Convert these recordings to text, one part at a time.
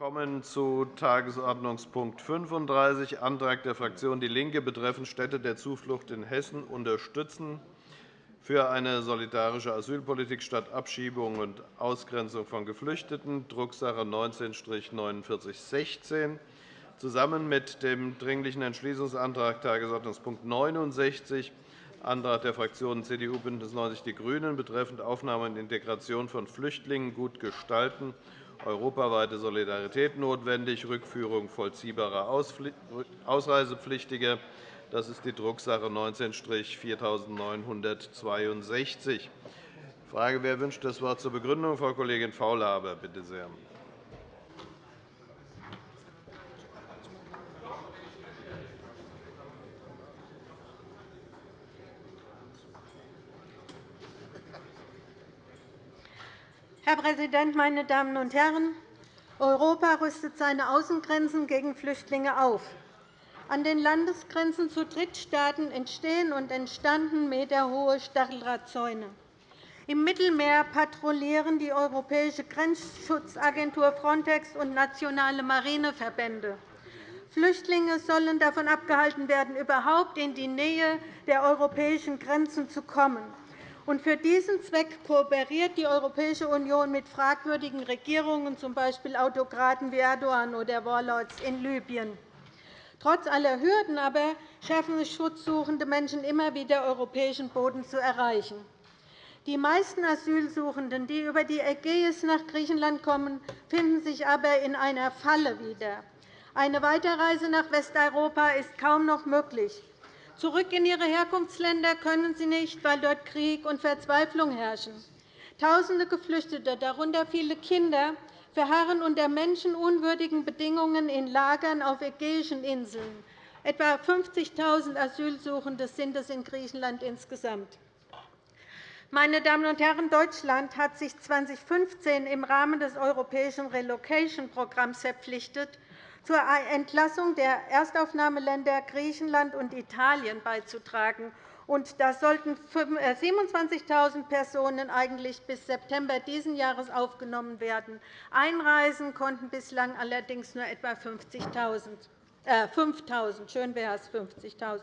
kommen zu Tagesordnungspunkt 35, Antrag der Fraktion DIE LINKE betreffend Städte der Zuflucht in Hessen unterstützen für eine solidarische Asylpolitik statt Abschiebung und Ausgrenzung von Geflüchteten, Drucksache 19-4916, zusammen mit dem Dringlichen Entschließungsantrag Tagesordnungspunkt 69, Antrag der Fraktionen CDU, BÜNDNIS 90 die GRÜNEN betreffend Aufnahme und Integration von Flüchtlingen gut gestalten europaweite Solidarität notwendig, Rückführung vollziehbarer Ausreisepflichtiger. Das ist die Drucksache 19-4962. Ich frage, wer wünscht das Wort zur Begründung? Frau Kollegin Faulhaber, bitte sehr. Präsident, meine Damen und Herren! Europa rüstet seine Außengrenzen gegen Flüchtlinge auf. An den Landesgrenzen zu Drittstaaten entstehen und entstanden meterhohe Stacheldrahtzäune. Im Mittelmeer patrouillieren die Europäische Grenzschutzagentur Frontex und nationale Marineverbände. Flüchtlinge sollen davon abgehalten werden, überhaupt in die Nähe der europäischen Grenzen zu kommen. Und für diesen Zweck kooperiert die Europäische Union mit fragwürdigen Regierungen, z. B. Autokraten wie Erdogan oder Warlords in Libyen. Trotz aller Hürden aber schaffen es schutzsuchende Menschen immer wieder, europäischen Boden zu erreichen. Die meisten Asylsuchenden, die über die Ägäis nach Griechenland kommen, finden sich aber in einer Falle wieder. Eine Weiterreise nach Westeuropa ist kaum noch möglich. Zurück in ihre Herkunftsländer können sie nicht, weil dort Krieg und Verzweiflung herrschen. Tausende Geflüchtete, darunter viele Kinder, verharren unter menschenunwürdigen Bedingungen in Lagern auf ägäischen Inseln. Etwa 50.000 Asylsuchende sind es in Griechenland insgesamt. Meine Damen und Herren, Deutschland hat sich 2015 im Rahmen des europäischen Relocation-Programms verpflichtet, zur Entlassung der Erstaufnahmeländer Griechenland und Italien beizutragen. Da sollten 27.000 äh, Personen eigentlich bis September dieses Jahres aufgenommen werden. Einreisen konnten bislang allerdings nur etwa 50.000. Äh, 5.000. Schön wäre es 50.000.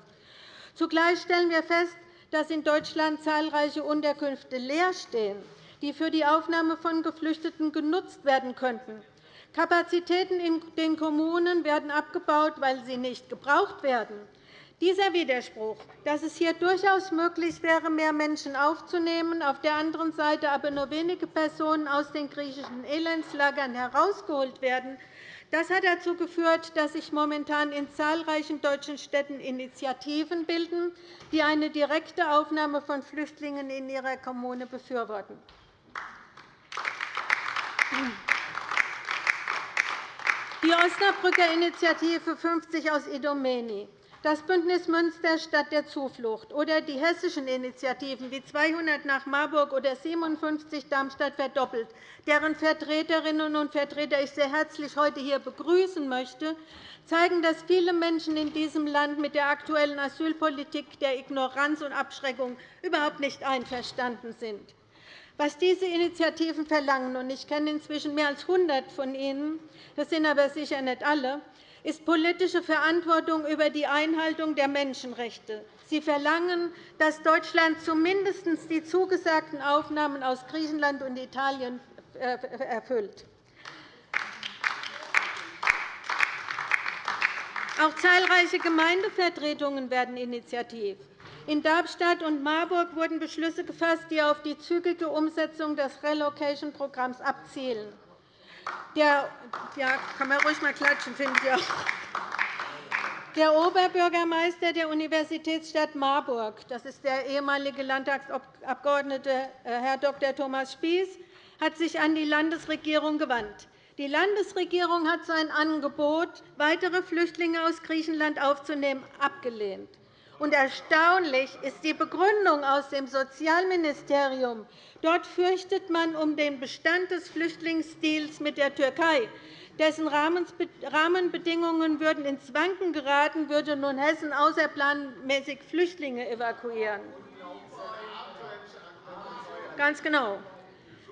Zugleich stellen wir fest, dass in Deutschland zahlreiche Unterkünfte leer stehen, die für die Aufnahme von Geflüchteten genutzt werden könnten. Kapazitäten in den Kommunen werden abgebaut, weil sie nicht gebraucht werden. Dieser Widerspruch, dass es hier durchaus möglich wäre, mehr Menschen aufzunehmen, auf der anderen Seite aber nur wenige Personen aus den griechischen Elendslagern herausgeholt werden, das hat dazu geführt, dass sich momentan in zahlreichen deutschen Städten Initiativen bilden, die eine direkte Aufnahme von Flüchtlingen in ihrer Kommune befürworten. Die Osnabrücker Initiative 50 aus Idomeni, das Bündnis Münster statt der Zuflucht oder die hessischen Initiativen wie 200 nach Marburg oder 57 Darmstadt verdoppelt, deren Vertreterinnen und Vertreter ich sehr herzlich heute hier begrüßen möchte, zeigen, dass viele Menschen in diesem Land mit der aktuellen Asylpolitik der Ignoranz und Abschreckung überhaupt nicht einverstanden sind. Was diese Initiativen verlangen, und ich kenne inzwischen mehr als 100 von ihnen, das sind aber sicher nicht alle, ist politische Verantwortung über die Einhaltung der Menschenrechte. Sie verlangen, dass Deutschland zumindest die zugesagten Aufnahmen aus Griechenland und Italien äh, erfüllt. Auch zahlreiche Gemeindevertretungen werden initiativ. In Darmstadt und Marburg wurden Beschlüsse gefasst, die auf die zügige Umsetzung des Relocation-Programms abzielen. Der, ja, kann man ruhig mal klatschen, finde ich auch. Der Oberbürgermeister der Universitätsstadt Marburg, das ist der ehemalige Landtagsabgeordnete äh, Herr Dr. Thomas Spieß, hat sich an die Landesregierung gewandt. Die Landesregierung hat sein Angebot, weitere Flüchtlinge aus Griechenland aufzunehmen, abgelehnt. Und erstaunlich ist die Begründung aus dem Sozialministerium. Dort fürchtet man um den Bestand des Flüchtlingsdeals mit der Türkei. Dessen Rahmenbedingungen würden ins Wanken geraten, würde nun Hessen außerplanmäßig Flüchtlinge evakuieren. Ganz genau.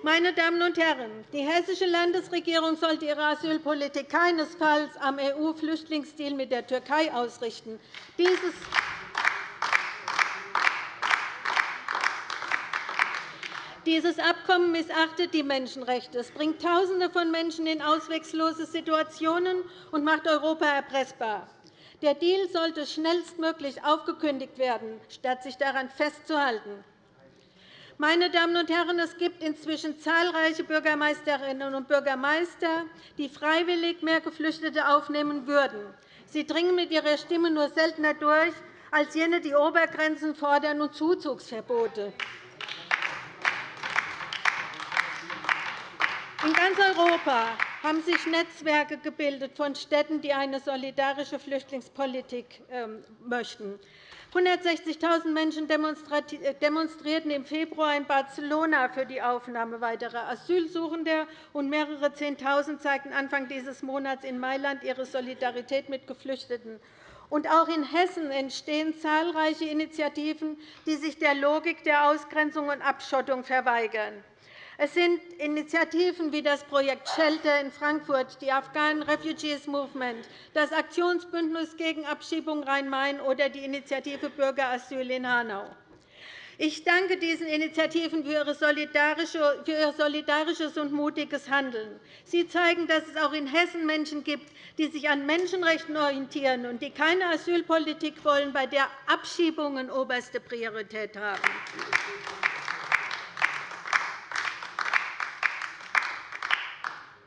Meine Damen und Herren, die hessische Landesregierung sollte ihre Asylpolitik keinesfalls am EU-Flüchtlingsdeal mit der Türkei ausrichten. Dieses Dieses Abkommen missachtet die Menschenrechte. Es bringt Tausende von Menschen in auswegslose Situationen und macht Europa erpressbar. Der Deal sollte schnellstmöglich aufgekündigt werden, statt sich daran festzuhalten. Meine Damen und Herren, es gibt inzwischen zahlreiche Bürgermeisterinnen und Bürgermeister, die freiwillig mehr Geflüchtete aufnehmen würden. Sie dringen mit ihrer Stimme nur seltener durch als jene, die Obergrenzen fordern und Zuzugsverbote. In ganz Europa haben sich Netzwerke gebildet von Städten, die eine solidarische Flüchtlingspolitik ähm, möchten. 160.000 Menschen äh, demonstrierten im Februar in Barcelona für die Aufnahme weiterer Asylsuchender, und mehrere Zehntausend zeigten Anfang dieses Monats in Mailand ihre Solidarität mit Geflüchteten. Und auch in Hessen entstehen zahlreiche Initiativen, die sich der Logik der Ausgrenzung und Abschottung verweigern. Es sind Initiativen wie das Projekt Shelter in Frankfurt, die Afghan Refugees Movement, das Aktionsbündnis gegen Abschiebung Rhein-Main oder die Initiative Bürgerasyl in Hanau. Ich danke diesen Initiativen für ihr solidarisches und mutiges Handeln. Sie zeigen, dass es auch in Hessen Menschen gibt, die sich an Menschenrechten orientieren und die keine Asylpolitik wollen, bei der Abschiebungen oberste Priorität haben.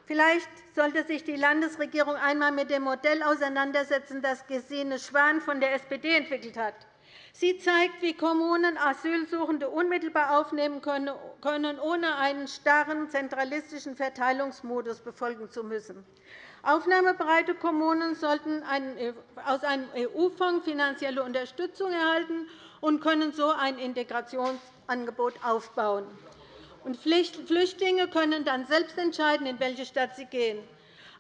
Vielleicht sollte sich die Landesregierung einmal mit dem Modell auseinandersetzen, das Gesine Schwan von der SPD entwickelt hat. Sie zeigt, wie Kommunen Asylsuchende unmittelbar aufnehmen können, ohne einen starren zentralistischen Verteilungsmodus befolgen zu müssen. Aufnahmebereite Kommunen sollten aus einem EU-Fonds finanzielle Unterstützung erhalten und können so ein Integrationsangebot aufbauen. Und Flüchtlinge können dann selbst entscheiden, in welche Stadt sie gehen.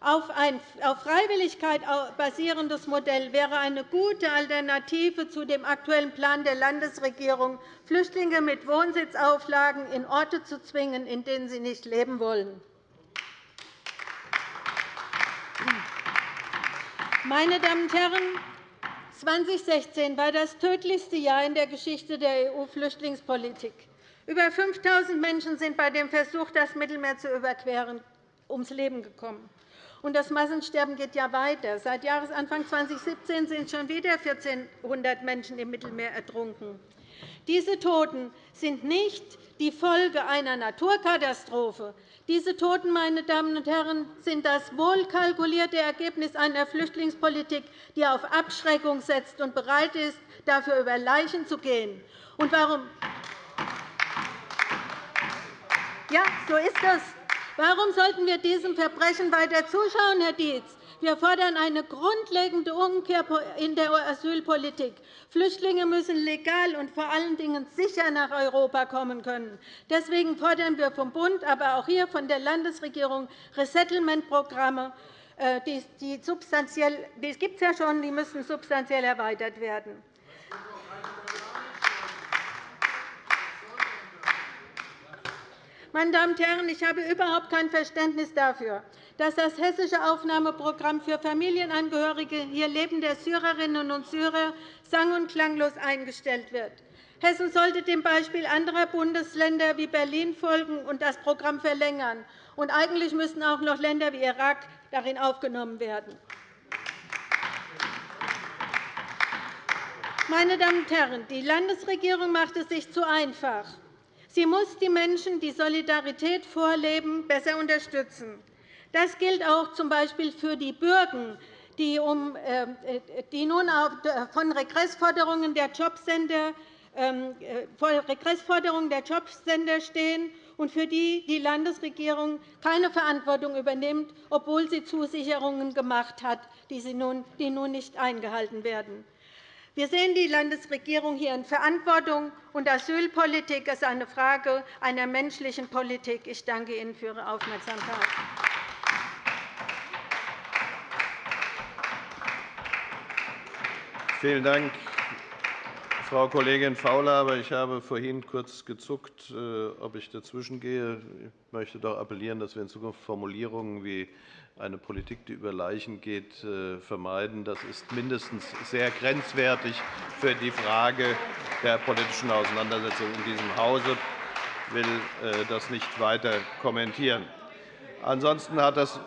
Auf ein auf Freiwilligkeit basierendes Modell wäre eine gute Alternative zu dem aktuellen Plan der Landesregierung, Flüchtlinge mit Wohnsitzauflagen in Orte zu zwingen, in denen sie nicht leben wollen. Meine Damen und Herren, 2016 war das tödlichste Jahr in der Geschichte der EU-Flüchtlingspolitik. Über 5.000 Menschen sind bei dem Versuch, das Mittelmeer zu überqueren, ums Leben gekommen. Und das Massensterben geht ja weiter. Seit Jahresanfang 2017 sind schon wieder 1.400 Menschen im Mittelmeer ertrunken. Diese Toten sind nicht die Folge einer Naturkatastrophe. Diese Toten, meine Damen und Herren, sind das wohlkalkulierte Ergebnis einer Flüchtlingspolitik, die auf Abschreckung setzt und bereit ist, dafür über Leichen zu gehen. Und warum ja, so ist es. Warum sollten wir diesem Verbrechen weiter zuschauen, Herr Dietz? Wir fordern eine grundlegende Umkehr in der Asylpolitik. Flüchtlinge müssen legal und vor allen Dingen sicher nach Europa kommen können. Deswegen fordern wir vom Bund, aber auch hier von der Landesregierung Resettlement-Programme. Äh, die, die, die gibt es ja schon, die müssen substanziell erweitert werden. Meine Damen und Herren, ich habe überhaupt kein Verständnis dafür, dass das hessische Aufnahmeprogramm für Familienangehörige hier lebender Syrerinnen und Syrer sang- und klanglos eingestellt wird. Hessen sollte dem Beispiel anderer Bundesländer wie Berlin folgen und das Programm verlängern. Und eigentlich müssten auch noch Länder wie Irak darin aufgenommen werden. Meine Damen und Herren, die Landesregierung macht es sich zu einfach. Sie muss die Menschen, die Solidarität vorleben, besser unterstützen. Das gilt auch z. B. für die Bürgen, die, äh, die nun von Regressforderungen der Jobcenter ähm, äh, vor Regressforderungen der Jobcenter stehen und für die die Landesregierung keine Verantwortung übernimmt, obwohl sie Zusicherungen gemacht hat, die nun nicht eingehalten werden. Wir sehen die Landesregierung hier in Verantwortung, und Asylpolitik ist eine Frage einer menschlichen Politik. Ich danke Ihnen für Ihre Aufmerksamkeit. Vielen Dank, Frau Kollegin Faulhaber, ich habe vorhin kurz gezuckt, äh, ob ich dazwischengehe. Ich möchte doch appellieren, dass wir in Zukunft Formulierungen wie eine Politik, die über Leichen geht, äh, vermeiden. Das ist mindestens sehr grenzwertig für die Frage der politischen Auseinandersetzung in diesem Hause. Ich will äh, das nicht weiter kommentieren. Ansonsten hat das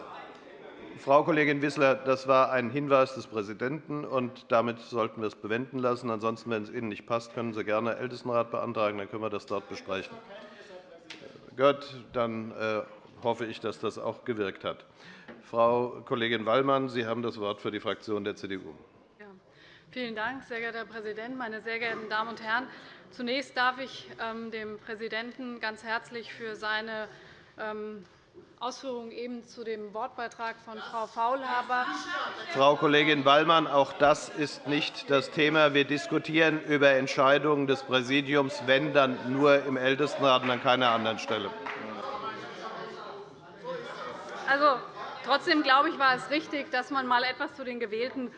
Frau Kollegin Wissler, das war ein Hinweis des Präsidenten, und damit sollten wir es bewenden lassen. Ansonsten, wenn es Ihnen nicht passt, können Sie gerne Ältestenrat beantragen, dann können wir das dort besprechen. Gut, dann äh, hoffe ich, dass das auch gewirkt hat. Frau Kollegin Wallmann, Sie haben das Wort für die Fraktion der CDU. Vielen Dank, sehr geehrter Herr Präsident, meine sehr geehrten Damen und Herren! Zunächst darf ich ähm, dem Präsidenten ganz herzlich für seine ähm, Ausführungen eben zu dem Wortbeitrag von Frau Faulhaber. Frau Kollegin Wallmann, auch das ist nicht das Thema. Wir diskutieren über Entscheidungen des Präsidiums, wenn dann nur im Ältestenrat und an keiner anderen Stelle. Also, trotzdem glaube ich, war es richtig, dass man mal etwas zu den gewählten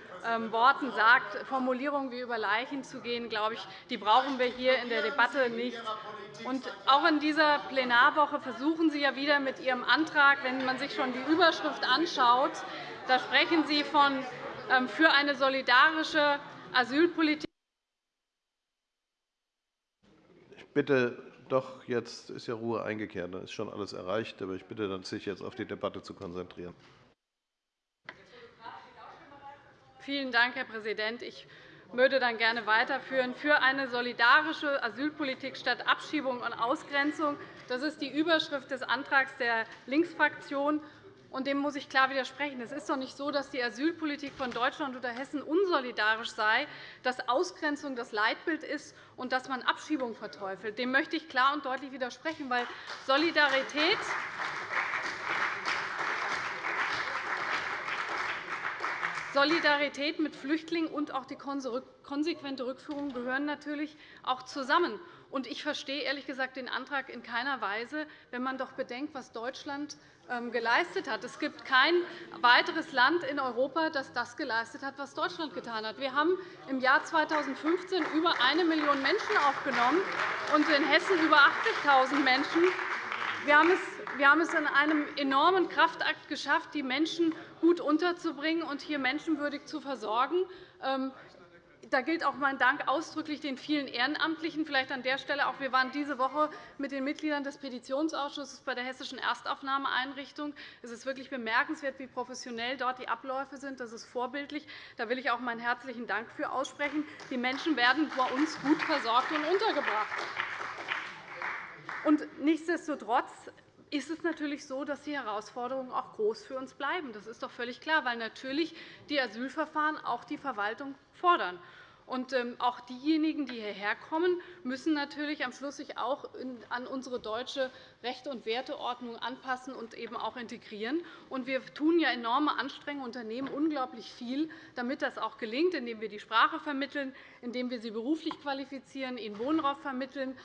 Worten sagt. Formulierungen wie über Leichen zu gehen, glaube ich, die brauchen wir hier in der Debatte nicht. Und auch in dieser Plenarwoche versuchen Sie ja wieder mit Ihrem Antrag, wenn man sich schon die Überschrift anschaut, da sprechen Sie von ähm, für eine solidarische Asylpolitik. Ich bitte doch, jetzt ist ja Ruhe eingekehrt. Dann ist schon alles erreicht. Aber ich bitte, sich jetzt auf die Debatte zu konzentrieren. Vielen Dank, Herr Präsident. Ich würde dann gerne weiterführen. Für eine solidarische Asylpolitik statt Abschiebung und Ausgrenzung. Das ist die Überschrift des Antrags der Linksfraktion. Und dem muss ich klar widersprechen. Es ist doch nicht so, dass die Asylpolitik von Deutschland oder Hessen unsolidarisch sei, dass Ausgrenzung das Leitbild ist und dass man Abschiebung verteufelt. Dem möchte ich klar und deutlich widersprechen, weil Solidarität Solidarität mit Flüchtlingen und auch die konsequente Rückführung gehören natürlich auch zusammen. Ich verstehe ehrlich gesagt den Antrag in keiner Weise, wenn man doch bedenkt, was Deutschland ähm, geleistet hat. Es gibt kein weiteres Land in Europa, das das geleistet hat, was Deutschland getan hat. Wir haben im Jahr 2015 über 1 Million Menschen aufgenommen und in Hessen über 80.000 Menschen. Wir haben es in einem enormen Kraftakt geschafft, die Menschen gut unterzubringen und hier menschenwürdig zu versorgen. Ähm, da gilt auch mein Dank ausdrücklich den vielen Ehrenamtlichen. Vielleicht an der Stelle auch. Wir waren diese Woche mit den Mitgliedern des Petitionsausschusses bei der Hessischen Erstaufnahmeeinrichtung. Es ist wirklich bemerkenswert, wie professionell dort die Abläufe sind. Das ist vorbildlich. Da will ich auch meinen herzlichen Dank für aussprechen. Die Menschen werden bei uns gut versorgt und untergebracht. Und nichtsdestotrotz ist es natürlich so, dass die Herausforderungen auch groß für uns bleiben. Das ist doch völlig klar, weil natürlich die Asylverfahren auch die Verwaltung fordern. Und ähm, auch diejenigen, die hierher kommen, müssen natürlich am Schluss sich auch an unsere deutsche Rechte- und Werteordnung anpassen und eben auch integrieren. Und wir tun ja enorme Anstrengungen, unternehmen unglaublich viel, damit das auch gelingt, indem wir die Sprache vermitteln, indem wir sie beruflich qualifizieren, ihnen Wohnraum vermitteln,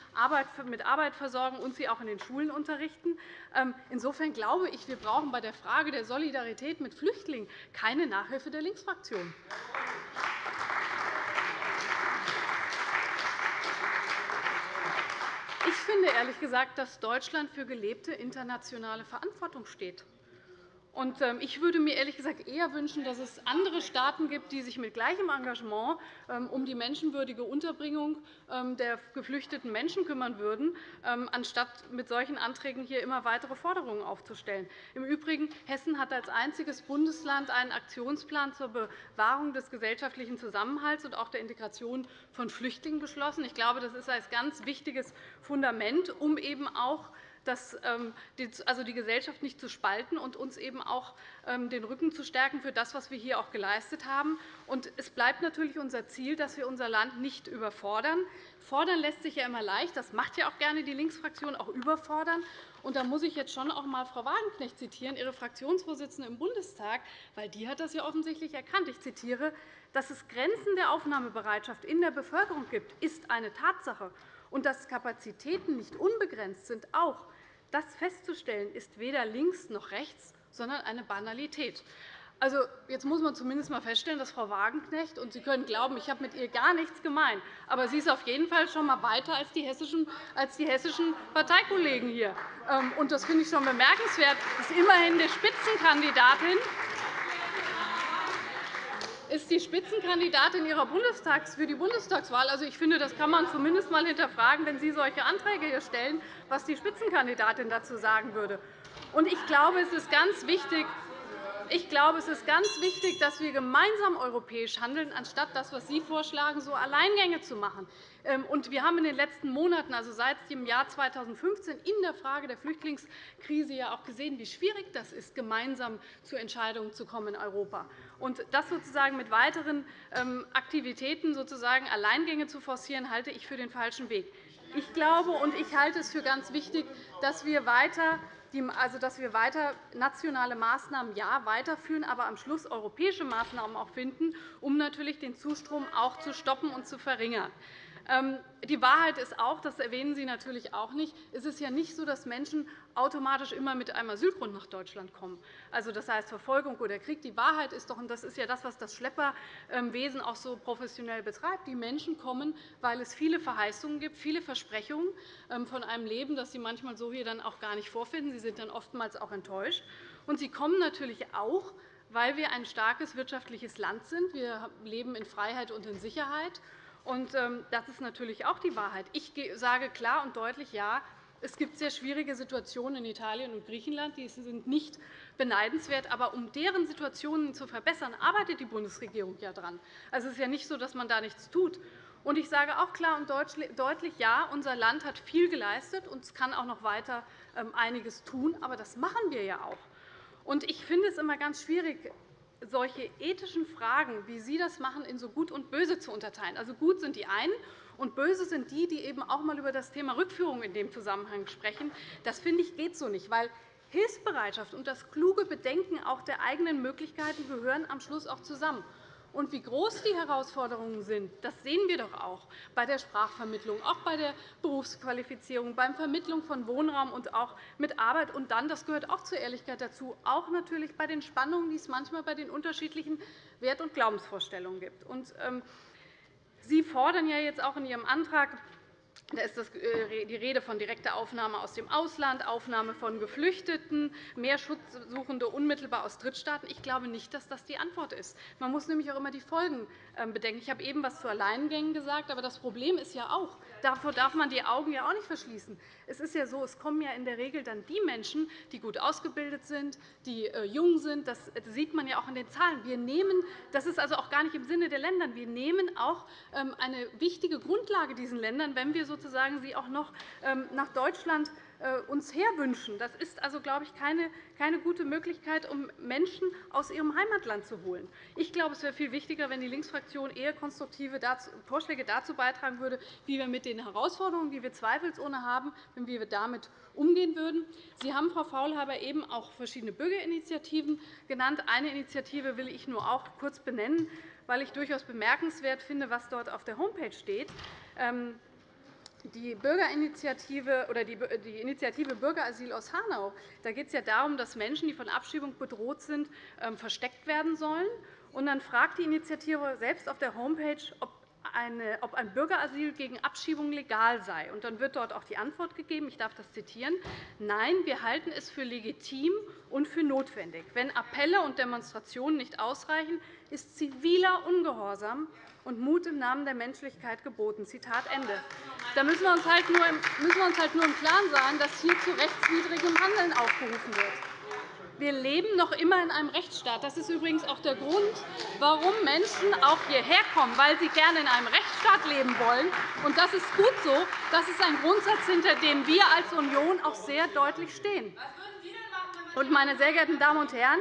mit Arbeit versorgen und sie auch in den Schulen unterrichten. Ähm, insofern glaube ich, wir brauchen bei der Frage der Solidarität mit Flüchtlingen keine Nachhilfe der Linksfraktion. Ich finde ehrlich gesagt, dass Deutschland für gelebte internationale Verantwortung steht. Ähm, ich würde mir ehrlich gesagt eher wünschen, dass es andere Staaten gibt, die sich mit gleichem Engagement ähm, um die menschenwürdige Unterbringung ähm, der geflüchteten Menschen kümmern würden, anstatt mit solchen Anträgen hier immer weitere Forderungen aufzustellen. Im Übrigen Hessen hat als einziges Bundesland einen Aktionsplan zur Bewahrung des gesellschaftlichen Zusammenhalts und auch der Integration von Flüchtlingen beschlossen. Ich glaube, das ist ein ganz wichtiges Fundament, um eben auch das, ähm, also die Gesellschaft nicht zu spalten und uns eben auch ähm, den Rücken zu stärken für das, was wir hier auch geleistet haben. Und es bleibt natürlich unser Ziel, dass wir unser Land nicht überfordern. Fordern lässt sich ja immer leicht. Das macht ja auch gerne die Linksfraktion, auch überfordern. Und da muss ich jetzt schon auch einmal Frau Wagenknecht zitieren, Ihre Fraktionsvorsitzende im Bundestag, weil die hat das ja offensichtlich erkannt. Ich zitiere, dass es Grenzen der Aufnahmebereitschaft in der Bevölkerung gibt, ist eine Tatsache. Und dass Kapazitäten nicht unbegrenzt sind, auch. Das festzustellen ist weder links noch rechts, sondern eine Banalität. Also, jetzt muss man zumindest einmal feststellen, dass Frau Wagenknecht, und Sie können glauben, ich habe mit ihr gar nichts gemeint, aber sie ist auf jeden Fall schon einmal weiter als die hessischen, als die hessischen Parteikollegen hier. Ähm, und das finde ich schon bemerkenswert. Das ist immerhin die Spitzenkandidatin ist die Spitzenkandidatin ihrer Bundestags für die Bundestagswahl. Also, ich finde, das kann man zumindest einmal hinterfragen, wenn Sie solche Anträge hier stellen, was die Spitzenkandidatin dazu sagen würde. Und ich glaube, es ist ganz wichtig, ich glaube, es ist ganz wichtig, dass wir gemeinsam europäisch handeln, anstatt das, was Sie vorschlagen, so Alleingänge zu machen. Ähm, wir haben in den letzten Monaten, also seit dem Jahr 2015, in der Frage der Flüchtlingskrise ja auch gesehen, wie schwierig das ist, gemeinsam zu Entscheidungen zu kommen in Europa. Und das sozusagen mit weiteren ähm, Aktivitäten sozusagen Alleingänge zu forcieren, halte ich für den falschen Weg. Ich glaube und ich halte es für ganz wichtig, dass wir weiter also, dass wir weiter nationale Maßnahmen ja, weiterführen, aber am Schluss europäische Maßnahmen auch finden, um natürlich den Zustrom auch zu stoppen und zu verringern. Ähm, die Wahrheit ist auch, das erwähnen Sie natürlich auch nicht, es ist ja nicht so, dass Menschen automatisch immer mit einem Asylgrund nach Deutschland kommen. Also, das heißt Verfolgung oder Krieg. Die Wahrheit ist doch, und das ist ja das, was das Schlepperwesen auch so professionell betreibt, die Menschen kommen, weil es viele Verheißungen gibt, viele Versprechungen ähm, von einem Leben, das sie manchmal so hier dann auch gar nicht vorfinden. Sie sind dann oftmals auch enttäuscht. Und sie kommen natürlich auch, weil wir ein starkes wirtschaftliches Land sind. Wir leben in Freiheit und in Sicherheit. Ähm, das ist natürlich auch die Wahrheit. Ich sage klar und deutlich, ja, es gibt sehr schwierige Situationen in Italien und Griechenland. Die sind nicht beneidenswert. Aber um deren Situationen zu verbessern, arbeitet die Bundesregierung ja daran. Also, es ist ja nicht so, dass man da nichts tut. Und ich sage auch klar und deutlich, ja, unser Land hat viel geleistet, und es kann auch noch weiter ähm, einiges tun. Aber das machen wir ja auch. Und ich finde es immer ganz schwierig, solche ethischen Fragen, wie Sie das machen, in so gut und böse zu unterteilen. Also gut sind die einen, und böse sind die, die eben auch einmal über das Thema Rückführung in dem Zusammenhang sprechen. Das finde ich geht so nicht, weil Hilfsbereitschaft und das kluge Bedenken auch der eigenen Möglichkeiten gehören am Schluss auch zusammen. Und wie groß die Herausforderungen sind, das sehen wir doch auch bei der Sprachvermittlung, auch bei der Berufsqualifizierung, bei der Vermittlung von Wohnraum und auch mit Arbeit. Und dann, das gehört auch zur Ehrlichkeit dazu, auch natürlich bei den Spannungen, die es manchmal bei den unterschiedlichen Wert- und Glaubensvorstellungen gibt. Und, ähm, Sie fordern ja jetzt auch in Ihrem Antrag da ist äh, die Rede von direkter Aufnahme aus dem Ausland, Aufnahme von Geflüchteten, mehr Schutzsuchende unmittelbar aus Drittstaaten. Ich glaube nicht, dass das die Antwort ist. Man muss nämlich auch immer die Folgen ähm, bedenken. Ich habe eben etwas zu Alleingängen gesagt. Aber das Problem ist ja auch, davor darf man die Augen ja auch nicht verschließen. Es ist ja so, es kommen ja in der Regel dann die Menschen, die gut ausgebildet sind, die äh, jung sind. Das sieht man ja auch in den Zahlen. Wir nehmen, das ist also auch gar nicht im Sinne der Länder. Wir nehmen auch ähm, eine wichtige Grundlage diesen Ländern, wenn wir sozusagen sie auch noch ähm, nach Deutschland äh, uns herwünschen. Das ist also, glaube ich, keine, keine gute Möglichkeit, um Menschen aus ihrem Heimatland zu holen. Ich glaube, es wäre viel wichtiger, wenn die Linksfraktion eher konstruktive Vorschläge dazu beitragen würde, wie wir mit den Herausforderungen, die wir zweifelsohne haben, wie wir damit umgehen würden. Sie haben, Frau Faulhaber, eben auch verschiedene Bürgerinitiativen genannt. Eine Initiative will ich nur auch kurz benennen, weil ich durchaus bemerkenswert finde, was dort auf der Homepage steht. Die Bürgerinitiative oder die Initiative Bürgerasyl aus Hanau, da geht es ja darum, dass Menschen, die von Abschiebung bedroht sind, ähm, versteckt werden sollen. Und dann fragt die Initiative selbst auf der Homepage, ob ob ein Bürgerasyl gegen Abschiebung legal sei. Und dann wird dort auch die Antwort gegeben, ich darf das zitieren, Nein, wir halten es für legitim und für notwendig. Wenn Appelle und Demonstrationen nicht ausreichen, ist ziviler Ungehorsam und Mut im Namen der Menschlichkeit geboten. Zitat Ende. Da müssen wir uns halt nur im, müssen wir uns halt nur im Klaren sein, dass hier zu rechtswidrigem Handeln aufgerufen wird. Wir leben noch immer in einem Rechtsstaat. Das ist übrigens auch der Grund, warum Menschen auch hierher kommen, weil sie gerne in einem Rechtsstaat leben wollen. Und das ist gut so. Das ist ein Grundsatz, hinter dem wir als Union auch sehr deutlich stehen. Und, meine sehr geehrten Damen und Herren,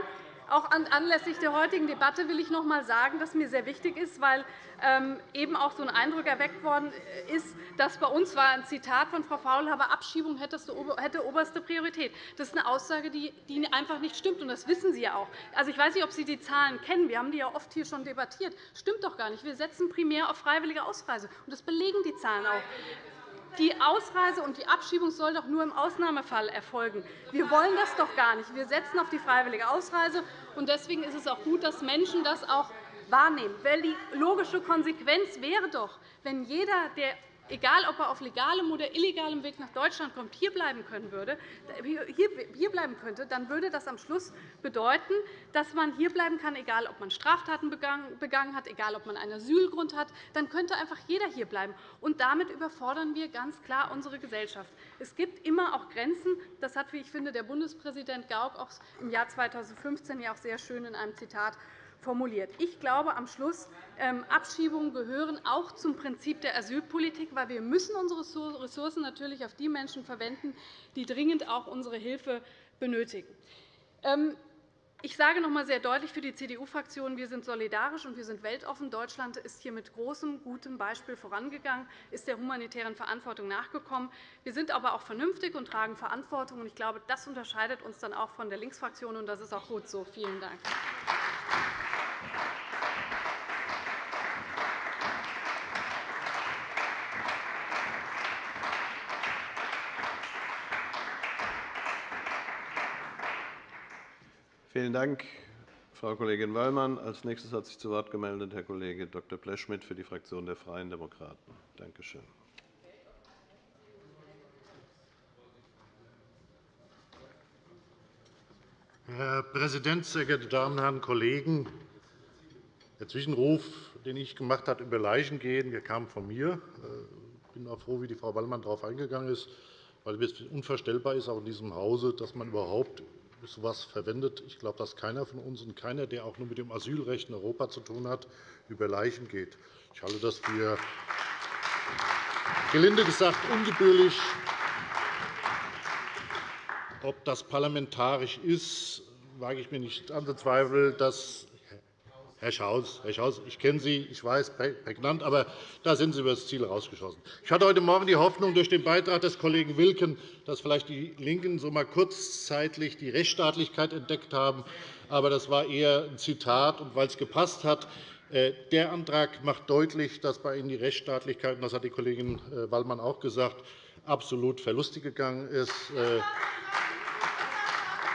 auch anlässlich der heutigen Debatte will ich noch einmal sagen, dass mir sehr wichtig ist, weil ähm, eben auch so ein Eindruck erweckt worden ist, dass bei uns war ein Zitat von Frau Faulhaber, Abschiebung hätte oberste Priorität. Das ist eine Aussage, die einfach nicht stimmt, und das wissen Sie ja auch. Also, ich weiß nicht, ob Sie die Zahlen kennen. Wir haben die ja oft hier schon debattiert. Das stimmt doch gar nicht. Wir setzen primär auf freiwillige Ausreise, und das belegen die Zahlen auch. Die Ausreise und die Abschiebung soll doch nur im Ausnahmefall erfolgen. Wir wollen das doch gar nicht. Wir setzen auf die freiwillige Ausreise. Deswegen ist es auch gut, dass Menschen das auch wahrnehmen. Weil die logische Konsequenz wäre doch, wenn jeder, der egal ob er auf legalem oder illegalem Weg nach Deutschland kommt, hierbleiben, können würde, hierbleiben könnte, dann würde das am Schluss bedeuten, dass man hierbleiben kann, egal ob man Straftaten begangen hat, egal ob man einen Asylgrund hat. Dann könnte einfach jeder hierbleiben. Und damit überfordern wir ganz klar unsere Gesellschaft. Es gibt immer auch Grenzen. Das hat, wie ich finde, der Bundespräsident Gauck auch im Jahr 2015 ja auch sehr schön in einem Zitat formuliert. Ich glaube am Schluss, Abschiebungen gehören auch zum Prinzip der Asylpolitik, weil wir müssen unsere Ressourcen natürlich auf die Menschen verwenden, die dringend auch unsere Hilfe benötigen. Ähm, ich sage noch einmal sehr deutlich für die CDU-Fraktion, wir sind solidarisch und wir sind weltoffen. Deutschland ist hier mit großem, gutem Beispiel vorangegangen, ist der humanitären Verantwortung nachgekommen. Wir sind aber auch vernünftig und tragen Verantwortung. Ich glaube, das unterscheidet uns dann auch von der Linksfraktion, und das ist auch gut so. Vielen Dank. Vielen Dank, Frau Kollegin Wallmann. Als nächstes hat sich zu Wort gemeldet Herr Kollege Dr. Blechschmidt für die Fraktion der Freien Demokraten. Danke schön. Herr Präsident, sehr geehrte Damen und Herren Kollegen! Der Zwischenruf, den ich gemacht habe, über Leichen gehen, kam von mir. Ich bin auch froh, wie die Frau Wallmann darauf eingegangen ist, weil es unvorstellbar ist, auch in diesem Hause, dass man überhaupt so etwas verwendet. Ich glaube, dass keiner von uns und keiner, der auch nur mit dem Asylrecht in Europa zu tun hat, über Leichen geht. Ich halte das für gelinde gesagt ungebührlich. Ob das parlamentarisch ist, wage ich mir nicht anzuzweifeln. Das Herr Schaus, Herr Schaus, ich kenne Sie, ich weiß, prägnant, aber da sind Sie über das Ziel herausgeschossen. Ich hatte heute Morgen die Hoffnung durch den Beitrag des Kollegen Wilken, dass vielleicht die LINKEN so einmal kurzzeitig die Rechtsstaatlichkeit entdeckt haben. Aber das war eher ein Zitat, und weil es gepasst hat. Äh, der Antrag macht deutlich, dass bei Ihnen die Rechtsstaatlichkeit, und das hat die Kollegin äh, Wallmann auch gesagt, absolut verlustig gegangen ist.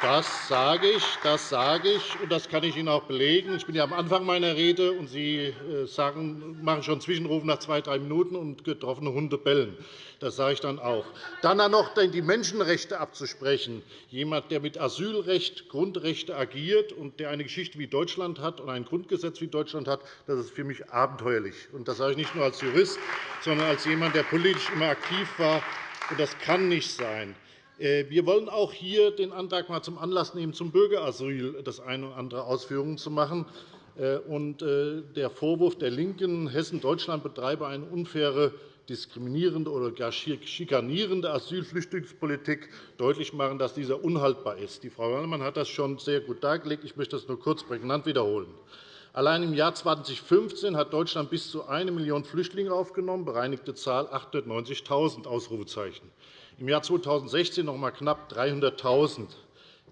Das sage ich, das sage ich, und das kann ich Ihnen auch belegen. Ich bin ja am Anfang meiner Rede, und Sie äh, sagen, machen schon Zwischenruf nach zwei, drei Minuten und getroffene Hunde bellen. Das sage ich dann auch. Dann noch die Menschenrechte abzusprechen. Jemand, der mit Asylrecht, Grundrechte agiert und der eine Geschichte wie Deutschland hat und ein Grundgesetz wie Deutschland hat, das ist für mich abenteuerlich. Das sage ich nicht nur als Jurist, sondern als jemand, der politisch immer aktiv war. Das kann nicht sein. Äh, wir wollen auch hier den Antrag mal zum Anlass nehmen, zum Bürgerasyl das eine oder andere Ausführungen zu machen. Äh, äh, der Vorwurf der LINKEN, Hessen-Deutschland betreibe eine unfaire, diskriminierende oder gar schikanierende Asylflüchtlingspolitik, deutlich machen, dass dieser unhaltbar ist. Die Frau Wallmann hat das schon sehr gut dargelegt. Ich möchte das nur kurz prägnant wiederholen. Allein im Jahr 2015 hat Deutschland bis zu 1 Million Flüchtlinge aufgenommen, bereinigte Zahl 890.000 Ausrufezeichen im Jahr 2016 noch einmal knapp 300.000.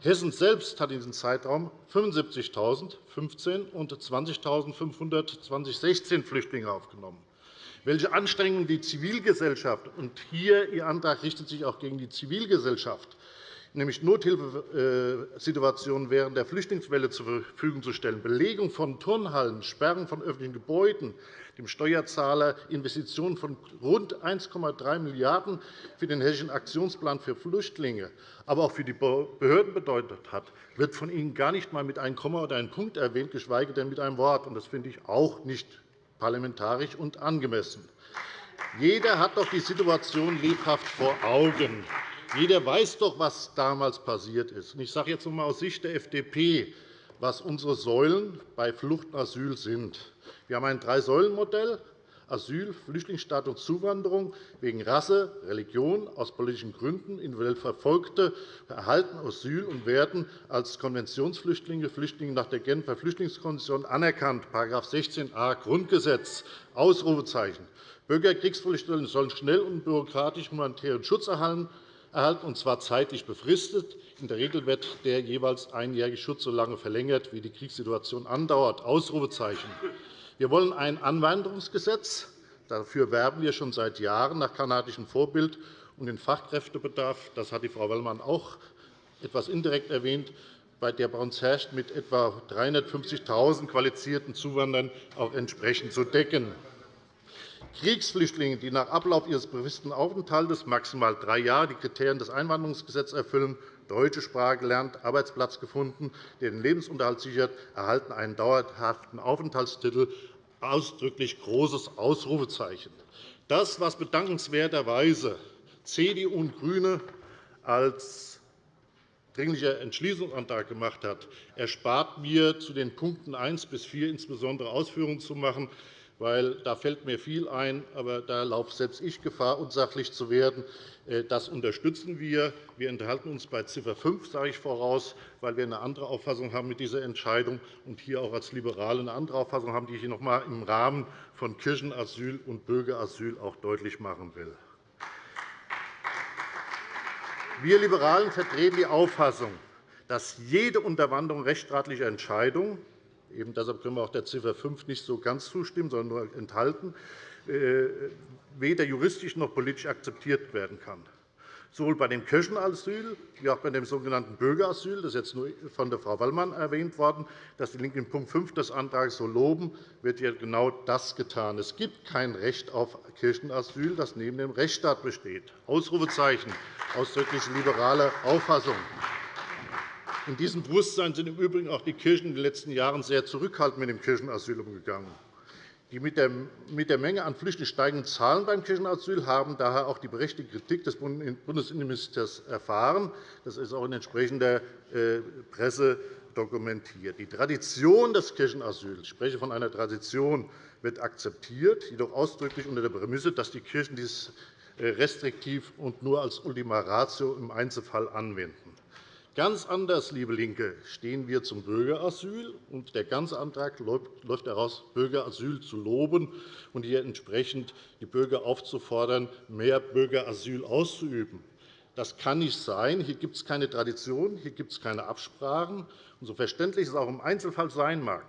Hessen selbst hat in diesem Zeitraum 75.015 und 20.500 2016 Flüchtlinge aufgenommen. Welche Anstrengungen die Zivilgesellschaft und hier Ihr Antrag richtet sich auch gegen die Zivilgesellschaft nämlich Nothilfesituationen während der Flüchtlingswelle zur Verfügung zu stellen, Belegung von Turnhallen, Sperren von öffentlichen Gebäuden, dem Steuerzahler Investitionen von rund 1,3 Milliarden € für den Hessischen Aktionsplan für Flüchtlinge, aber auch für die Behörden bedeutet hat, wird von Ihnen gar nicht einmal mit einem Komma oder einem Punkt erwähnt, geschweige denn mit einem Wort. Das finde ich auch nicht parlamentarisch und angemessen. Jeder hat doch die Situation lebhaft vor Augen. Jeder weiß doch, was damals passiert ist. Ich sage jetzt noch einmal aus Sicht der FDP, was unsere Säulen bei Flucht und Asyl sind. Wir haben ein Drei-Säulen-Modell Asyl, Flüchtlingsstatus, Zuwanderung wegen Rasse, Religion, aus politischen Gründen, individuell Verfolgte erhalten Asyl und werden als Konventionsflüchtlinge, Flüchtlinge nach der Genfer Flüchtlingskonvention anerkannt, § 16a Grundgesetz, Ausrufezeichen. Bürgerkriegsflüchtlinge sollen schnell und bürokratisch humanitären Schutz erhalten, erhalten, und zwar zeitlich befristet. In der Regel wird der jeweils einjährige Schutz so lange verlängert, wie die Kriegssituation andauert. Ausrufezeichen. Wir wollen ein Anwanderungsgesetz. Dafür werben wir schon seit Jahren nach kanadischem Vorbild. Und den Fachkräftebedarf, das hat die Frau Wellmann auch etwas indirekt erwähnt, der bei uns herrscht, mit etwa 350.000 qualifizierten Zuwanderern auch entsprechend zu decken. Kriegsflüchtlinge, die nach Ablauf ihres befristeten Aufenthalts maximal drei Jahre die Kriterien des Einwanderungsgesetzes erfüllen, deutsche Sprache gelernt, Arbeitsplatz gefunden, der den Lebensunterhalt sichert, erhalten einen dauerhaften Aufenthaltstitel. Ausdrücklich großes Ausrufezeichen. Das, was bedankenswerterweise CDU und GRÜNE als Dringlicher Entschließungsantrag gemacht hat, erspart mir, zu den Punkten 1 bis 4 insbesondere Ausführungen zu machen weil da fällt mir viel ein, aber da laufe selbst ich Gefahr, unsachlich zu werden. Äh, das unterstützen wir. Wir enthalten uns bei Ziffer 5, sage ich voraus, weil wir eine andere Auffassung haben mit dieser Entscheidung und hier auch als Liberale eine andere Auffassung haben, die ich noch einmal im Rahmen von Kirchenasyl und Bürgerasyl auch deutlich machen will. Wir Liberalen vertreten die Auffassung, dass jede Unterwanderung rechtsstaatlicher Entscheidungen Eben deshalb können wir auch der Ziffer 5 nicht so ganz zustimmen, sondern nur enthalten, äh, weder juristisch noch politisch akzeptiert werden kann. Sowohl bei dem Kirchenasyl wie auch bei dem sogenannten Bürgerasyl, das ist jetzt nur von der Frau Wallmann erwähnt worden, dass die LINKE in Punkt 5 des Antrags so loben, wird ja genau das getan. Es gibt kein Recht auf Kirchenasyl, das neben dem Rechtsstaat besteht. Ausrufezeichen, ausdrücklich liberale Auffassung. In diesem Bewusstsein sind im Übrigen auch die Kirchen in den letzten Jahren sehr zurückhaltend mit dem Kirchenasyl umgegangen. Die mit der Menge an Flüchtlingen steigenden Zahlen beim Kirchenasyl haben daher auch die berechtigte Kritik des Bundesinnenministers erfahren. Das ist auch in entsprechender äh, Presse dokumentiert. Die Tradition des Kirchenasyls, ich spreche von einer Tradition, wird akzeptiert, jedoch ausdrücklich unter der Prämisse, dass die Kirchen dies äh, restriktiv und nur als Ultima Ratio im Einzelfall anwenden. Ganz anders, liebe LINKE, stehen wir zum Bürgerasyl. Und der ganze Antrag läuft daraus, Bürgerasyl zu loben und hier entsprechend die Bürger aufzufordern, mehr Bürgerasyl auszuüben. Das kann nicht sein. Hier gibt es keine Tradition, hier gibt es keine Absprachen. Und so verständlich es auch im Einzelfall sein mag,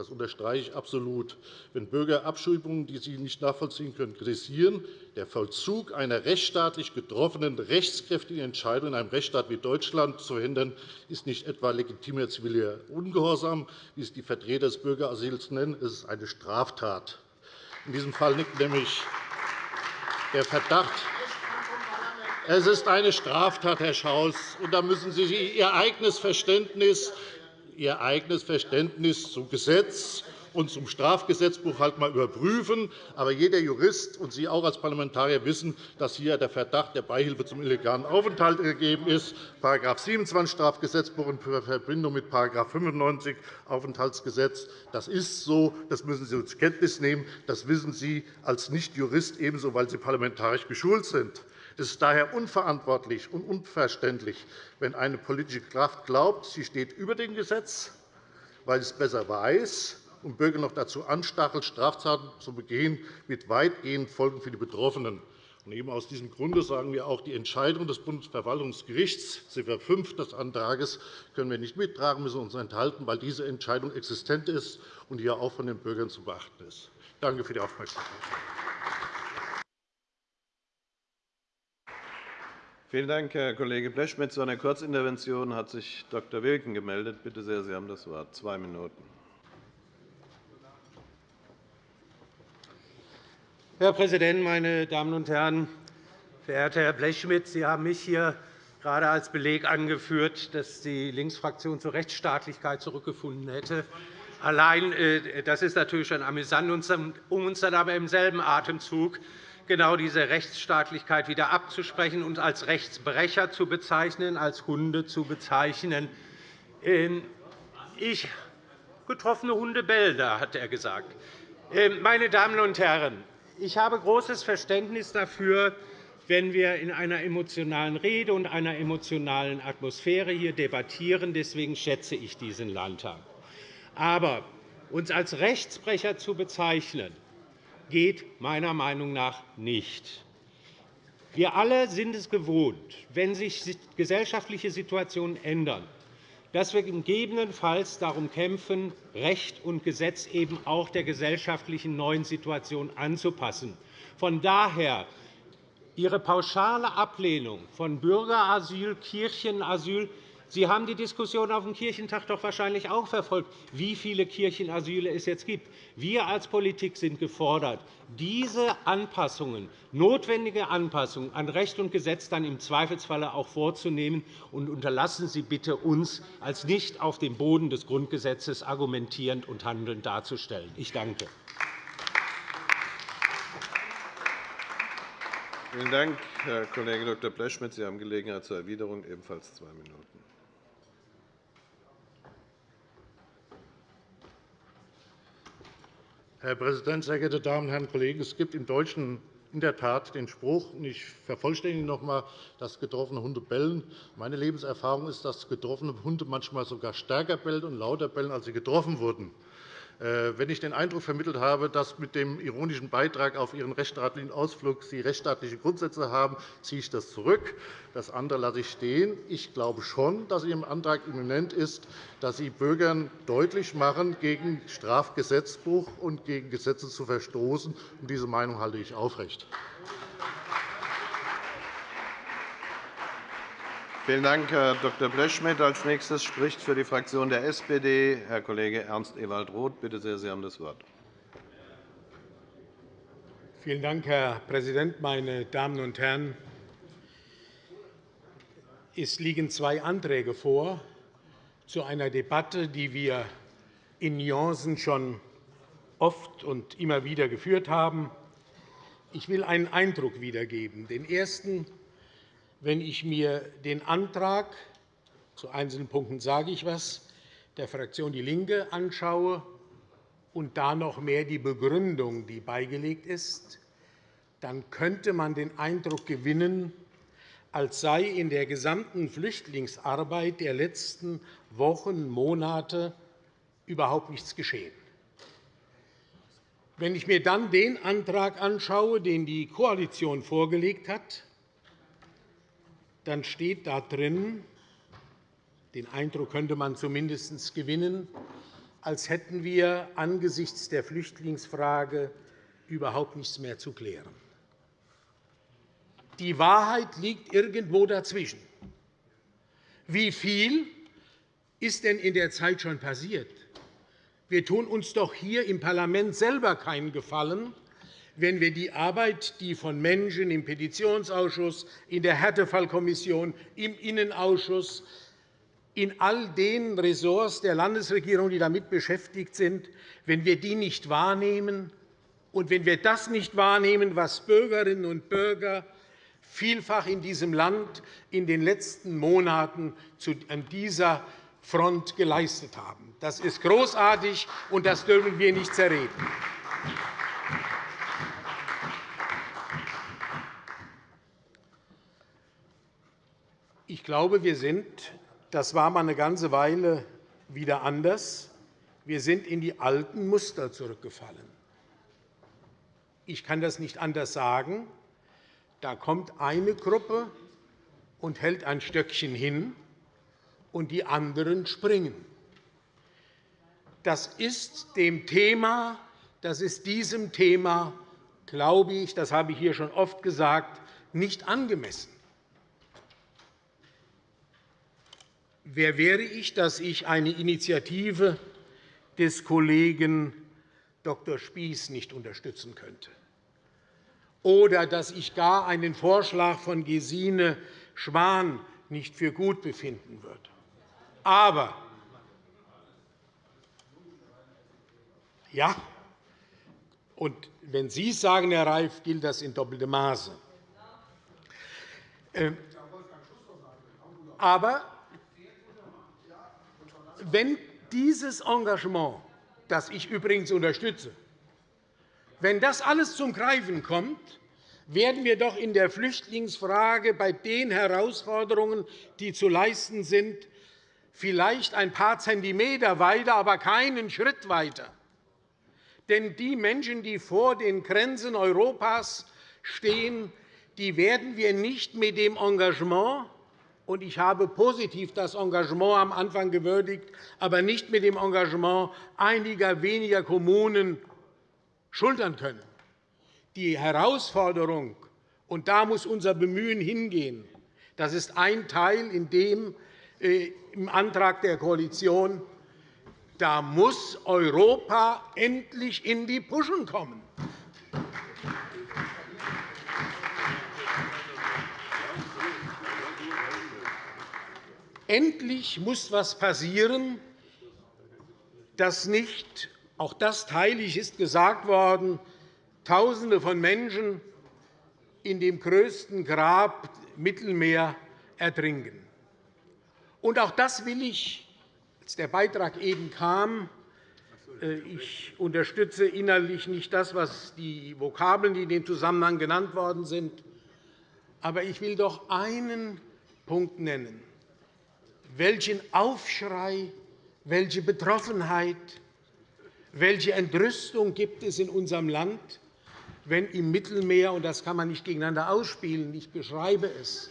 das unterstreiche ich absolut. Wenn Bürger Abschiebungen, die sie nicht nachvollziehen können, kritisieren, der Vollzug einer rechtsstaatlich getroffenen, rechtskräftigen Entscheidung in einem Rechtsstaat wie Deutschland zu hindern, ist nicht etwa legitimer ziviler Ungehorsam, wie es die Vertreter des Bürgerasyls nennen. Es ist eine Straftat. In diesem Fall liegt nämlich der Verdacht, es ist eine Straftat, Herr Schaus. Und da müssen Sie Ihr eigenes Verständnis Ihr eigenes Verständnis zum Gesetz und zum Strafgesetzbuch halt einmal überprüfen. Aber jeder Jurist und Sie auch als Parlamentarier wissen, dass hier der Verdacht der Beihilfe zum illegalen Aufenthalt gegeben ist. § 27 Strafgesetzbuch in Verbindung mit § 95 Aufenthaltsgesetz. Das ist so. Das müssen Sie zur Kenntnis nehmen. Das wissen Sie als Nichtjurist ebenso, weil Sie parlamentarisch geschult sind. Es ist daher unverantwortlich und unverständlich, wenn eine politische Kraft glaubt, sie steht über dem Gesetz, weil sie es besser weiß und Bürger noch dazu anstachelt, Straftaten zu begehen, mit weitgehenden Folgen für die Betroffenen. Und eben aus diesem Grunde sagen wir auch, die Entscheidung des Bundesverwaltungsgerichts, Ziffer 5 des Antrags, können wir nicht mittragen, müssen uns enthalten, weil diese Entscheidung existent ist und hier auch von den Bürgern zu beachten ist. Danke für die Aufmerksamkeit. Vielen Dank, Herr Kollege Blech. Mit so einer Kurzintervention hat sich Dr. Wilken gemeldet. Bitte sehr, Sie haben das Wort. Zwei Minuten. Herr Präsident, meine Damen und Herren! Verehrter Herr Blechschmidt, Sie haben mich hier gerade als Beleg angeführt, dass die Linksfraktion zur Rechtsstaatlichkeit zurückgefunden hätte. Allein äh, das ist natürlich schon amüsant, um uns dann aber im selben Atemzug genau diese Rechtsstaatlichkeit wieder abzusprechen und als Rechtsbrecher zu bezeichnen, als Hunde zu bezeichnen. Ähm, ich, getroffene Hunde bellen da, hat er gesagt. Ähm, meine Damen und Herren, ich habe großes Verständnis dafür, wenn wir in einer emotionalen Rede und einer emotionalen Atmosphäre hier debattieren. Deswegen schätze ich diesen Landtag. Aber uns als Rechtsbrecher zu bezeichnen, geht meiner Meinung nach nicht. Wir alle sind es gewohnt, wenn sich gesellschaftliche Situationen ändern, dass wir gegebenenfalls darum kämpfen, Recht und Gesetz eben auch der gesellschaftlichen neuen Situation anzupassen. Von daher Ihre pauschale Ablehnung von Bürgerasyl, Kirchenasyl Sie haben die Diskussion auf dem Kirchentag doch wahrscheinlich auch verfolgt, wie viele Kirchenasyle es jetzt gibt. Wir als Politik sind gefordert, diese Anpassungen, notwendige Anpassungen an Recht und Gesetz dann im Zweifelsfalle auch vorzunehmen. Und unterlassen Sie bitte, uns als nicht auf dem Boden des Grundgesetzes argumentierend und handelnd darzustellen. Ich danke. Vielen Dank, Herr Kollege Dr. Blechschmidt. Sie haben Gelegenheit zur Erwiderung, ebenfalls zwei Minuten. Herr Präsident, sehr geehrte Damen und Herren Kollegen! Es gibt im Deutschen in der Tat den Spruch, und ich vervollständige noch einmal, dass getroffene Hunde bellen. Meine Lebenserfahrung ist, dass getroffene Hunde manchmal sogar stärker bellen und lauter bellen, als sie getroffen wurden. Äh, wenn ich den Eindruck vermittelt habe, dass mit dem ironischen Beitrag auf Ihren rechtsstaatlichen Ausflug Sie rechtsstaatliche Grundsätze haben, ziehe ich das zurück. Das andere lasse ich stehen. Ich glaube schon, dass Ihrem Antrag immanent ist, dass Sie Bürgern deutlich machen, gegen Strafgesetzbuch und gegen Gesetze zu verstoßen. Diese Meinung halte ich aufrecht. Vielen Dank, Herr Dr. Blechschmidt. Als nächstes spricht für die Fraktion der SPD Herr Kollege Ernst Ewald Roth. Bitte sehr, Sie haben das Wort. Vielen Dank, Herr Präsident, meine Damen und Herren! Es liegen zwei Anträge vor zu einer Debatte, die wir in Nuancen schon oft und immer wieder geführt haben. Ich will einen Eindruck wiedergeben. Den ersten wenn ich mir den Antrag zu einzelnen Punkten sage ich was, der Fraktion DIE LINKE anschaue und da noch mehr die Begründung, die beigelegt ist, dann könnte man den Eindruck gewinnen, als sei in der gesamten Flüchtlingsarbeit der letzten Wochen, Monate überhaupt nichts geschehen. Wenn ich mir dann den Antrag anschaue, den die Koalition vorgelegt hat, dann steht da drin, den Eindruck könnte man zumindest gewinnen, als hätten wir angesichts der Flüchtlingsfrage überhaupt nichts mehr zu klären. Die Wahrheit liegt irgendwo dazwischen. Wie viel ist denn in der Zeit schon passiert? Wir tun uns doch hier im Parlament selber keinen Gefallen, wenn wir die Arbeit, die von Menschen im Petitionsausschuss, in der Härtefallkommission, im Innenausschuss, in all den Ressorts der Landesregierung, die damit beschäftigt sind, wenn wir die nicht wahrnehmen und wenn wir das nicht wahrnehmen, was Bürgerinnen und Bürger vielfach in diesem Land in den letzten Monaten an dieser Front geleistet haben. Das ist großartig, und das dürfen wir nicht zerreden. Ich glaube, wir sind, das war mal eine ganze Weile wieder anders, wir sind in die alten Muster zurückgefallen. Ich kann das nicht anders sagen. Da kommt eine Gruppe und hält ein Stöckchen hin, und die anderen springen. Das ist dem Thema, das ist diesem Thema, glaube ich, das habe ich hier schon oft gesagt, nicht angemessen. Wer wäre ich, dass ich eine Initiative des Kollegen Dr. Spies nicht unterstützen könnte? Oder dass ich gar einen Vorschlag von Gesine Schwan nicht für gut befinden würde. Aber ja, und wenn Sie es sagen, Herr Reif, gilt das in doppeltem Maße. Ähm, aber wenn dieses Engagement, das ich übrigens unterstütze, wenn das alles zum Greifen kommt, werden wir doch in der Flüchtlingsfrage bei den Herausforderungen, die zu leisten sind, vielleicht ein paar Zentimeter weiter, aber keinen Schritt weiter. Denn die Menschen, die vor den Grenzen Europas stehen, die werden wir nicht mit dem Engagement und ich habe positiv das Engagement am Anfang gewürdigt, aber nicht mit dem Engagement einiger weniger Kommunen schultern können. Die Herausforderung, und da muss unser Bemühen hingehen, das ist ein Teil, in dem äh, im Antrag der Koalition, da muss Europa endlich in die Puschen kommen. Endlich muss etwas passieren, dass nicht, auch das teile ich, ist gesagt worden, Tausende von Menschen in dem größten Grab Mittelmeer ertrinken. Und auch das will ich, als der Beitrag eben kam, äh, ich unterstütze innerlich nicht das, was die Vokabeln, die in dem Zusammenhang genannt worden sind. Aber ich will doch einen Punkt nennen. Welchen Aufschrei, welche Betroffenheit, welche Entrüstung gibt es in unserem Land, wenn im Mittelmeer, und das kann man nicht gegeneinander ausspielen, ich beschreibe es,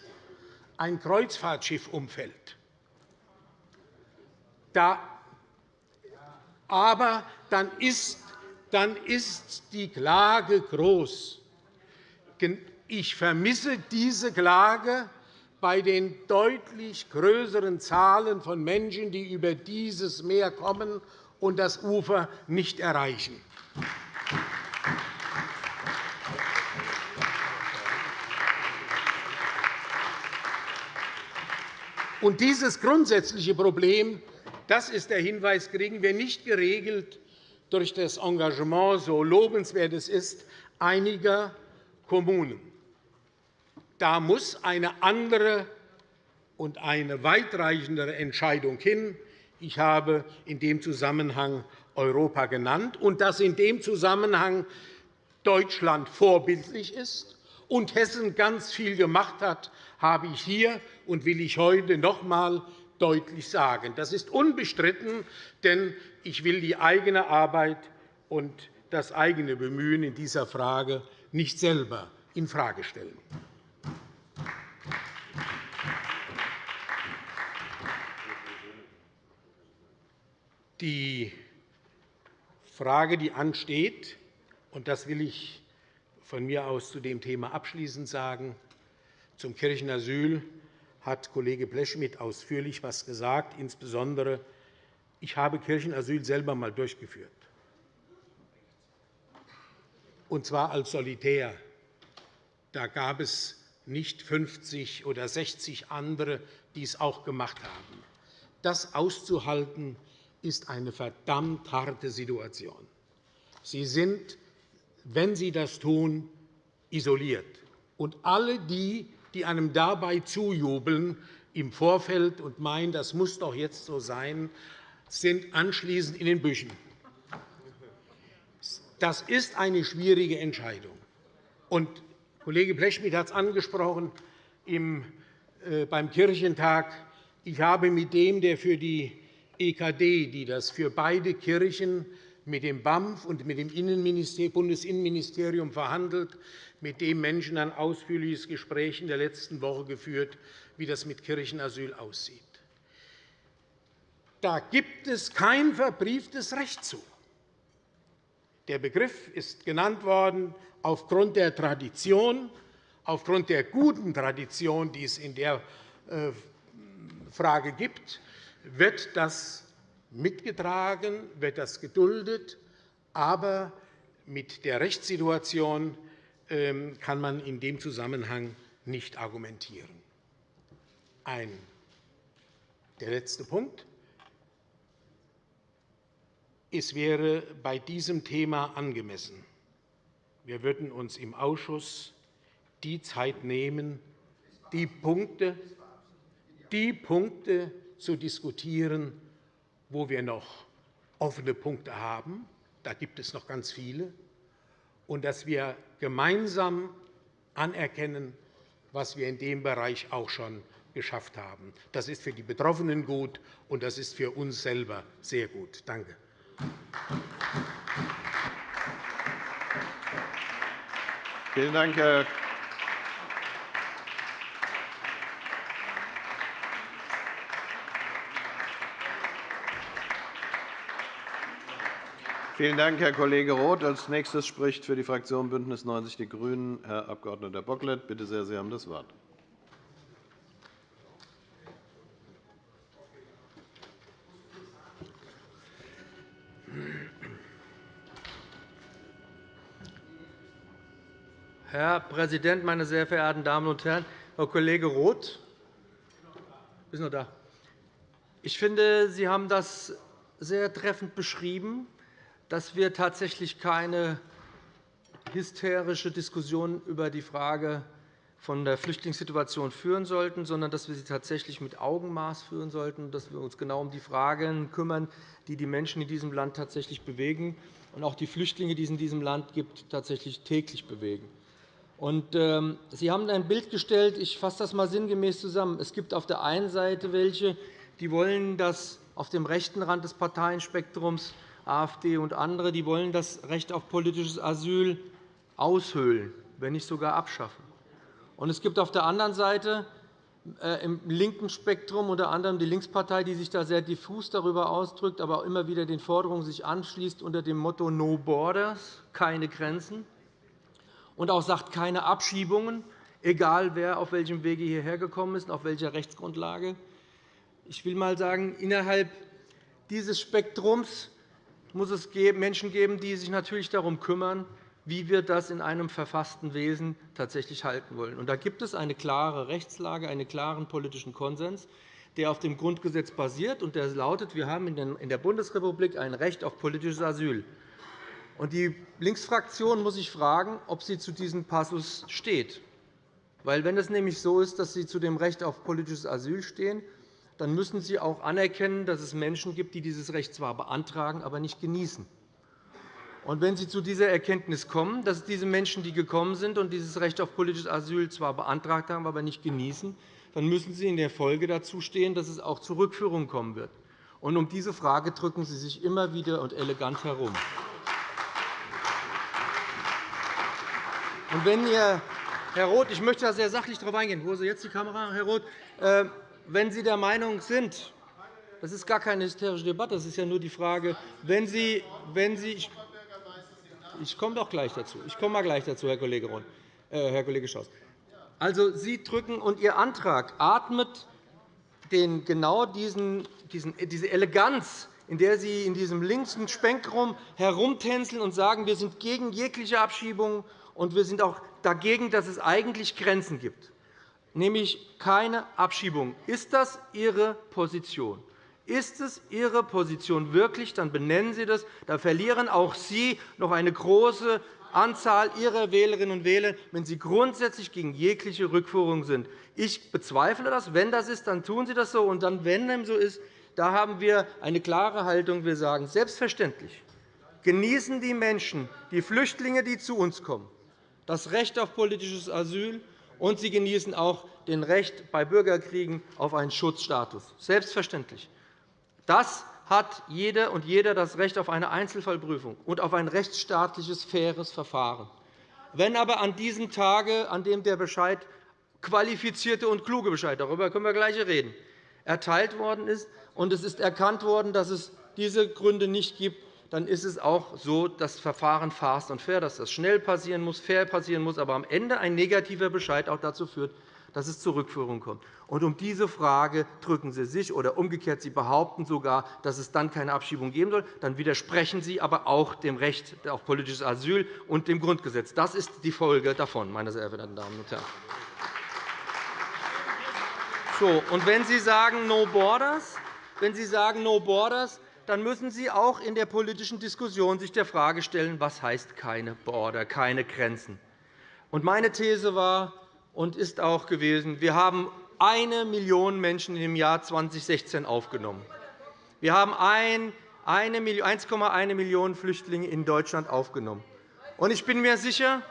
ein Kreuzfahrtschiff umfällt. Da, aber dann ist, dann ist die Klage groß. Ich vermisse diese Klage bei den deutlich größeren Zahlen von Menschen, die über dieses Meer kommen und das Ufer nicht erreichen. Und dieses grundsätzliche Problem das ist der Hinweis, kriegen wir nicht geregelt durch das Engagement, so lobenswert es ist, einiger Kommunen. Da muss eine andere und eine weitreichendere Entscheidung hin. Ich habe in dem Zusammenhang Europa genannt und dass in dem Zusammenhang Deutschland vorbildlich ist und Hessen ganz viel gemacht hat, habe ich hier und will ich heute noch einmal deutlich sagen. Das ist unbestritten, denn ich will die eigene Arbeit und das eigene Bemühen in dieser Frage nicht selber infrage stellen. Die Frage, die ansteht, und das will ich von mir aus zu dem Thema abschließend sagen, zum Kirchenasyl hat Kollege Blechschmidt ausführlich etwas gesagt. Insbesondere ich habe Kirchenasyl selber einmal durchgeführt, und zwar als Solitär. Da gab es nicht 50 oder 60 andere, die es auch gemacht haben. Das auszuhalten, ist eine verdammt harte Situation. Sie sind, wenn Sie das tun, isoliert. Und alle die, die einem dabei zujubeln im Vorfeld und meinen, das muss doch jetzt so sein, sind anschließend in den Büschen. Das ist eine schwierige Entscheidung. Und Kollege Blechschmidt hat es angesprochen äh, beim Kirchentag. Ich habe mit dem, der für die EKD, die das für beide Kirchen mit dem BAMF und mit dem Bundesinnenministerium verhandelt, mit dem Menschen ein ausführliches Gespräch in der letzten Woche geführt, wie das mit Kirchenasyl aussieht. Da gibt es kein verbrieftes Recht zu. Der Begriff ist genannt worden aufgrund der Tradition, aufgrund der guten Tradition, die es in der äh, Frage gibt, wird das mitgetragen, wird das geduldet. Aber mit der Rechtssituation ähm, kann man in dem Zusammenhang nicht argumentieren. Ein, der letzte Punkt. Es wäre bei diesem Thema angemessen, wir würden uns im Ausschuss die Zeit nehmen, die Punkte, die Punkte zu diskutieren, wo wir noch offene Punkte haben. Da gibt es noch ganz viele und dass wir gemeinsam anerkennen, was wir in dem Bereich auch schon geschafft haben. Das ist für die Betroffenen gut, und das ist für uns selber sehr gut. Danke. Vielen Dank, Herr Vielen Dank, Herr Kollege Roth. Als nächstes spricht für die Fraktion Bündnis 90 die Grünen Herr Abg. Bocklet. Bitte sehr, Sie haben das Wort. Herr Präsident, meine sehr verehrten Damen und Herren! Herr Kollege Roth, bist noch da. Ich finde, Sie haben das sehr treffend beschrieben, dass wir tatsächlich keine hysterische Diskussion über die Frage von der Flüchtlingssituation führen sollten, sondern dass wir sie tatsächlich mit Augenmaß führen sollten, dass wir uns genau um die Fragen kümmern, die die Menschen in diesem Land tatsächlich bewegen und auch die Flüchtlinge, die es in diesem Land gibt, tatsächlich täglich bewegen. Und, ähm, Sie haben ein Bild gestellt. Ich fasse das einmal sinngemäß zusammen. Es gibt auf der einen Seite welche, die wollen, dass auf dem rechten Rand des Parteienspektrums AfD und andere, die wollen das Recht auf politisches Asyl aushöhlen, wenn nicht sogar abschaffen. Und es gibt auf der anderen Seite äh, im linken Spektrum unter anderem die Linkspartei, die sich da sehr diffus darüber ausdrückt, aber auch immer wieder den Forderungen sich anschließt unter dem Motto No Borders, keine Grenzen, und auch sagt, keine Abschiebungen, egal wer auf welchem Wege hierher gekommen ist auf welcher Rechtsgrundlage. Ich will einmal sagen, innerhalb dieses Spektrums muss es Menschen geben, die sich natürlich darum kümmern, wie wir das in einem verfassten Wesen tatsächlich halten wollen. da gibt es eine klare Rechtslage, einen klaren politischen Konsens, der auf dem Grundgesetz basiert. und der lautet, wir haben in der Bundesrepublik ein Recht auf politisches Asyl. die Linksfraktion muss sich fragen, ob sie zu diesem Passus steht. Wenn es nämlich so ist, dass Sie zu dem Recht auf politisches Asyl stehen, dann müssen Sie auch anerkennen, dass es Menschen gibt, die dieses Recht zwar beantragen, aber nicht genießen. Und wenn Sie zu dieser Erkenntnis kommen, dass diese Menschen, die gekommen sind und dieses Recht auf politisches Asyl zwar beantragt haben, aber nicht genießen, dann müssen Sie in der Folge dazu stehen, dass es auch zur Rückführung kommen wird. Und um diese Frage drücken Sie sich immer wieder und elegant herum. Und wenn ihr, Herr Roth, ich möchte da sehr sachlich darauf eingehen. Wo ist jetzt die Kamera, Herr Roth? Wenn Sie der Meinung sind, das ist gar keine hysterische Debatte, das ist ja nur die Frage, wenn Sie, wenn Sie ich komme doch gleich dazu. Ich komme mal gleich dazu, Herr Kollege, Ron, äh, Herr Kollege Schaus. Also, Sie drücken und Ihr Antrag atmet den, genau diesen, diesen, diese Eleganz, in der Sie in diesem linken Spektrum herumtänzeln und sagen, wir sind gegen jegliche Abschiebung und wir sind auch dagegen, dass es eigentlich Grenzen gibt, nämlich keine Abschiebung. Ist das Ihre Position? Ist es Ihre Position wirklich, dann benennen Sie das. Da verlieren auch Sie noch eine große Anzahl Ihrer Wählerinnen und Wähler, wenn Sie grundsätzlich gegen jegliche Rückführung sind. Ich bezweifle das. Wenn das ist, dann tun Sie das so. Und dann, wenn dem so ist, da haben wir eine klare Haltung. Wir sagen selbstverständlich, genießen die Menschen, die Flüchtlinge, die zu uns kommen, das Recht auf politisches Asyl, und sie genießen auch das Recht bei Bürgerkriegen auf einen Schutzstatus. Selbstverständlich. Das hat jede und jeder das Recht auf eine Einzelfallprüfung und auf ein rechtsstaatliches, faires Verfahren. Wenn aber an diesem Tage, an dem der Bescheid, qualifizierte und kluge Bescheid, darüber können wir gleich reden, erteilt worden ist, und es ist erkannt worden, dass es diese Gründe nicht gibt, dann ist es auch so, dass Verfahren fast und fair, dass das schnell passieren muss, fair passieren muss, aber am Ende ein negativer Bescheid auch dazu führt, dass es zur Rückführung kommt. Und um diese Frage drücken Sie sich, oder umgekehrt, Sie behaupten sogar, dass es dann keine Abschiebung geben soll. Dann widersprechen Sie aber auch dem Recht auf politisches Asyl und dem Grundgesetz. Das ist die Folge davon, meine sehr verehrten Damen und Herren. So, und wenn Sie sagen No Borders, wenn Sie sagen No Borders, dann müssen Sie auch in der politischen Diskussion sich der Frage stellen, was heißt keine Border, keine Grenzen. Und meine These war, und ist auch gewesen, wir haben eine Million Menschen im Jahr 2016 aufgenommen. Wir haben 1,1 Millionen Flüchtlinge in Deutschland aufgenommen. Ich bin mir sicher,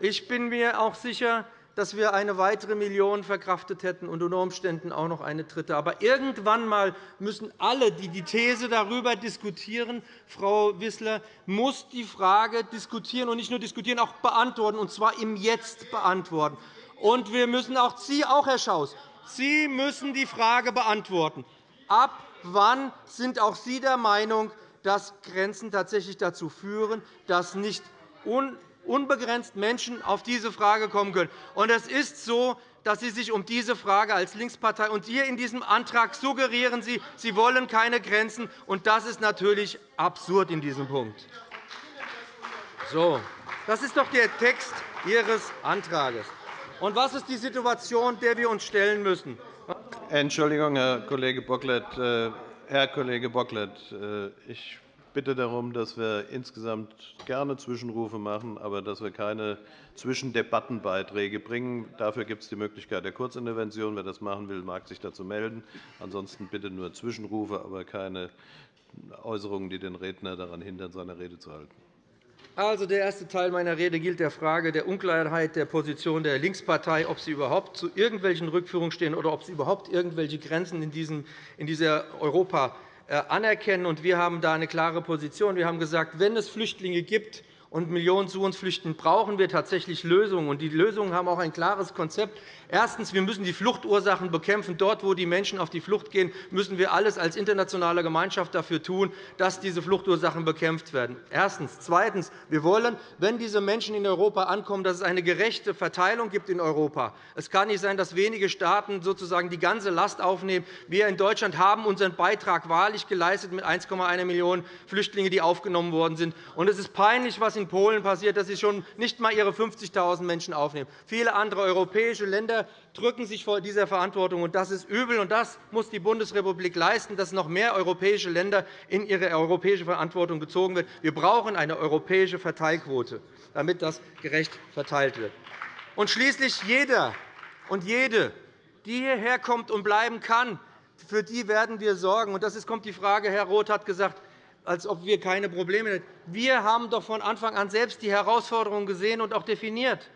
ich bin mir auch sicher, dass wir eine weitere Million verkraftet hätten und unter Umständen auch noch eine dritte. Aber irgendwann einmal müssen alle, die die These darüber diskutieren, Frau Wissler, muss die Frage diskutieren und nicht nur diskutieren, auch beantworten, und zwar im Jetzt beantworten. Und wir müssen auch Sie, auch Herr Schaus, Sie müssen die Frage beantworten. Ab wann sind auch Sie der Meinung, dass Grenzen tatsächlich dazu führen, dass nicht unbegrenzt Menschen auf diese Frage kommen können? Und es ist so, dass Sie sich um diese Frage als Linkspartei und hier in diesem Antrag suggerieren Sie, Sie wollen keine Grenzen. Und das ist natürlich absurd in diesem Punkt. So. Das ist doch der Text Ihres Antrags. Und was ist die Situation, der wir uns stellen müssen? Entschuldigung, Herr Kollege Bocklet. Äh, Herr Kollege Bocklet, äh, ich bitte darum, dass wir insgesamt gerne Zwischenrufe machen, aber dass wir keine Zwischendebattenbeiträge bringen. Dafür gibt es die Möglichkeit der Kurzintervention. Wer das machen will, mag sich dazu melden. Ansonsten bitte nur Zwischenrufe, aber keine Äußerungen, die den Redner daran hindern, seine Rede zu halten. Also, der erste Teil meiner Rede gilt der Frage der Unklarheit der Position der Linkspartei, ob sie überhaupt zu irgendwelchen Rückführungen stehen oder ob sie überhaupt irgendwelche Grenzen in, dieser Europa anerkennen. Wir haben da eine klare Position. Wir haben gesagt, wenn es Flüchtlinge gibt, und Millionen zu uns flüchten, brauchen wir tatsächlich Lösungen. Die Lösungen haben auch ein klares Konzept. Erstens. Wir müssen die Fluchtursachen bekämpfen. Dort, wo die Menschen auf die Flucht gehen, müssen wir alles als internationale Gemeinschaft dafür tun, dass diese Fluchtursachen bekämpft werden. Erstens. Zweitens. Wir wollen, wenn diese Menschen in Europa ankommen, dass es eine gerechte Verteilung gibt in Europa. Es kann nicht sein, dass wenige Staaten sozusagen die ganze Last aufnehmen. Wir in Deutschland haben unseren Beitrag wahrlich geleistet mit 1,1 Millionen Flüchtlingen, die aufgenommen worden sind. es ist peinlich, was in Polen passiert, dass sie schon nicht einmal ihre 50.000 Menschen aufnehmen. Viele andere europäische Länder drücken sich vor dieser Verantwortung. und Das ist übel. und Das muss die Bundesrepublik leisten, dass noch mehr europäische Länder in ihre europäische Verantwortung gezogen werden. Wir brauchen eine europäische Verteilquote, damit das gerecht verteilt wird. Und schließlich jeder und jede, die hierher kommt und bleiben kann, für die werden wir sorgen. Und das kommt die Frage, Herr Roth hat gesagt, als ob wir keine Probleme hätten. Wir haben doch von Anfang an selbst die Herausforderungen gesehen und auch definiert.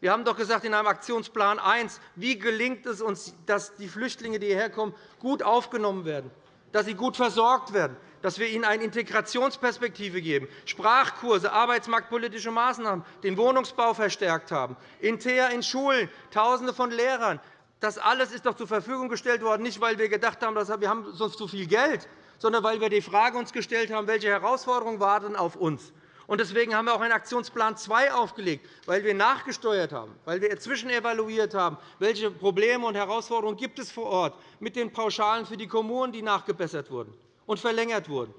Wir haben doch gesagt in einem Aktionsplan 1, wie gelingt es uns, dass die Flüchtlinge, die hierher kommen, gut aufgenommen werden, dass sie gut versorgt werden, dass wir ihnen eine Integrationsperspektive geben, Sprachkurse, arbeitsmarktpolitische Maßnahmen, den Wohnungsbau verstärkt haben, in TEA in Schulen, Tausende von Lehrern. Das alles ist doch zur Verfügung gestellt worden, nicht weil wir gedacht haben, wir haben sonst zu viel Geld, sondern weil wir uns die Frage gestellt haben, welche Herausforderungen warten auf uns. Deswegen haben wir auch einen Aktionsplan 2 aufgelegt, weil wir nachgesteuert haben, weil wir zwischenevaluiert haben, welche Probleme und Herausforderungen gibt es vor Ort mit den Pauschalen für die Kommunen, die nachgebessert wurden und verlängert wurden,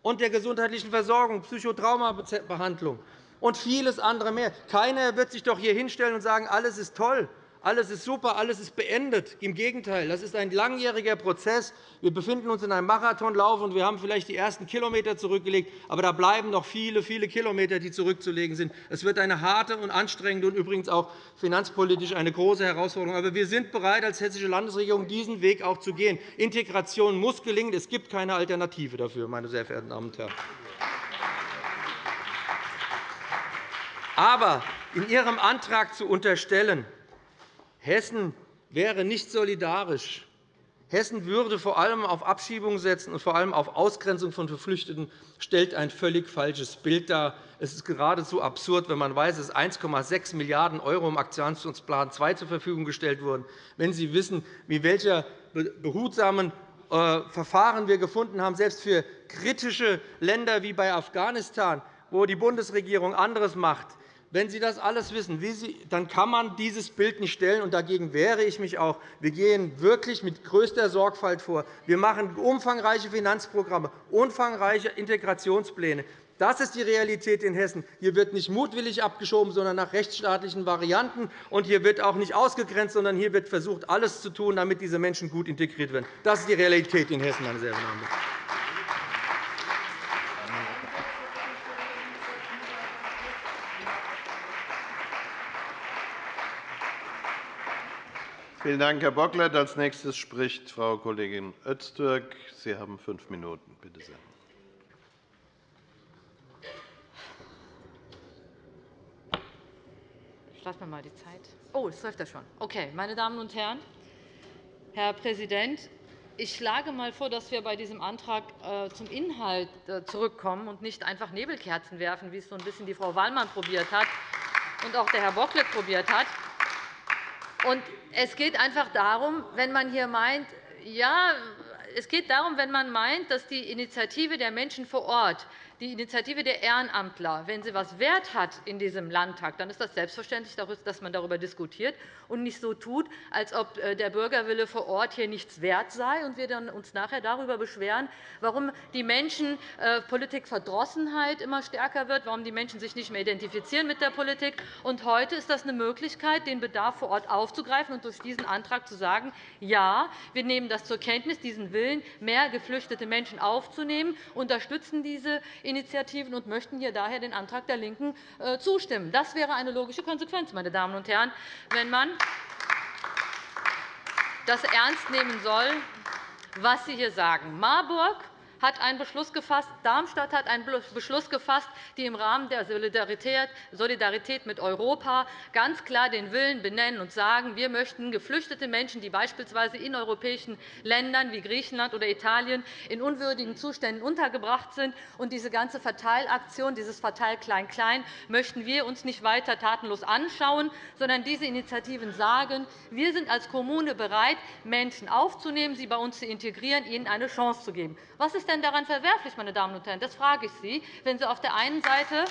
und der gesundheitlichen Versorgung, Psychotraumabehandlung und vieles andere mehr. Keiner wird sich doch hier hinstellen und sagen, alles ist toll. Alles ist super, alles ist beendet. Im Gegenteil, das ist ein langjähriger Prozess. Wir befinden uns in einem Marathonlauf, und wir haben vielleicht die ersten Kilometer zurückgelegt. Aber da bleiben noch viele, viele Kilometer, die zurückzulegen sind. Es wird eine harte und anstrengende und übrigens auch finanzpolitisch eine große Herausforderung. Aber wir sind bereit, als Hessische Landesregierung diesen Weg auch zu gehen. Integration muss gelingen. Es gibt keine Alternative dafür, meine sehr verehrten Damen und Herren. Aber in Ihrem Antrag zu unterstellen, Hessen wäre nicht solidarisch. Hessen würde vor allem auf Abschiebung setzen und vor allem auf Ausgrenzung von Geflüchteten stellt ein völlig falsches Bild dar. Es ist geradezu absurd, wenn man weiß, dass 1,6 Milliarden € im Aktionsplan II zur Verfügung gestellt wurden. Wenn Sie wissen, wie welche behutsamen äh, Verfahren wir gefunden haben, selbst für kritische Länder wie bei Afghanistan, wo die Bundesregierung anderes macht, wenn Sie das alles wissen, dann kann man dieses Bild nicht stellen. Und dagegen wehre ich mich auch. Wir gehen wirklich mit größter Sorgfalt vor. Wir machen umfangreiche Finanzprogramme, umfangreiche Integrationspläne. Das ist die Realität in Hessen. Hier wird nicht mutwillig abgeschoben, sondern nach rechtsstaatlichen Varianten. Und hier wird auch nicht ausgegrenzt, sondern hier wird versucht, alles zu tun, damit diese Menschen gut integriert werden. Das ist die Realität in Hessen, meine sehr verehrten Damen und Herren. Vielen Dank, Herr Bocklet. Als nächstes spricht Frau Kollegin Öztürk. Sie haben fünf Minuten. Bitte sehr. Ich lasse mir mal die Zeit. Oh, es läuft ja schon. Okay, meine Damen und Herren, Herr Präsident, ich schlage einmal vor, dass wir bei diesem Antrag äh, zum Inhalt äh, zurückkommen und nicht einfach Nebelkerzen werfen, wie es so ein bisschen die Frau Wallmann probiert hat und auch der Herr Bocklet probiert hat. Und es geht einfach darum, wenn man hier meint, ja, es geht darum, wenn man meint, dass die Initiative der Menschen vor Ort die Initiative der Ehrenamtler, wenn sie etwas Wert hat in diesem Landtag, dann ist das selbstverständlich, dass man darüber diskutiert und nicht so tut, als ob äh, der Bürgerwille vor Ort hier nichts wert sei und wir uns nachher darüber beschweren, warum die Menschen äh, Politikverdrossenheit immer stärker wird, warum die Menschen sich nicht mehr identifizieren mit der Politik. Und heute ist das eine Möglichkeit, den Bedarf vor Ort aufzugreifen und durch diesen Antrag zu sagen, ja, wir nehmen das zur Kenntnis, diesen Willen, mehr geflüchtete Menschen aufzunehmen, unterstützen diese Initiativen und möchten hier daher den Antrag der LINKEN äh, zustimmen. Das wäre eine logische Konsequenz, meine Damen und Herren, wenn man das ernst nehmen soll, was Sie hier sagen. Marburg hat einen Beschluss gefasst, Darmstadt hat einen Beschluss gefasst, die im Rahmen der Solidarität mit Europa ganz klar den Willen benennen und sagen, wir möchten geflüchtete Menschen, die beispielsweise in europäischen Ländern wie Griechenland oder Italien in unwürdigen Zuständen untergebracht sind, und diese ganze Verteilaktion, dieses Verteil Klein-Klein, möchten wir uns nicht weiter tatenlos anschauen, sondern diese Initiativen sagen, wir sind als Kommune bereit, Menschen aufzunehmen, sie bei uns zu integrieren, ihnen eine Chance zu geben. Was ist denn daran verwerflich, meine Damen und Herren? Das frage ich Sie, wenn Sie auf der einen Seite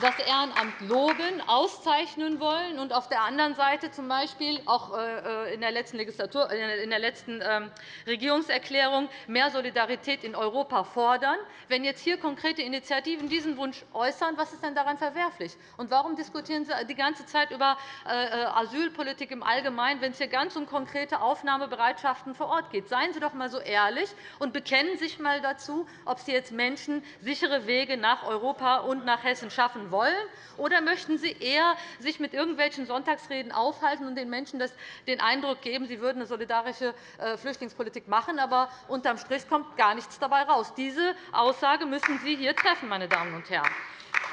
das Ehrenamt loben, auszeichnen wollen und auf der anderen Seite z. B. auch äh, äh, in der letzten, Legislatur, in der letzten ähm, Regierungserklärung mehr Solidarität in Europa fordern. Wenn jetzt hier konkrete Initiativen diesen Wunsch äußern, was ist denn daran verwerflich? Und warum diskutieren Sie die ganze Zeit über äh, Asylpolitik im Allgemeinen, wenn es hier ganz um konkrete Aufnahmebereitschaften vor Ort geht? Seien Sie doch einmal so ehrlich und bekennen sich einmal dazu, ob Sie jetzt Menschen sichere Wege nach Europa und nach Hessen schaffen wollen? Oder möchten Sie eher sich mit irgendwelchen Sonntagsreden aufhalten und den Menschen den Eindruck geben, Sie würden eine solidarische äh, Flüchtlingspolitik machen, aber unterm Strich kommt gar nichts dabei heraus? Diese Aussage müssen Sie hier treffen, meine Damen und Herren.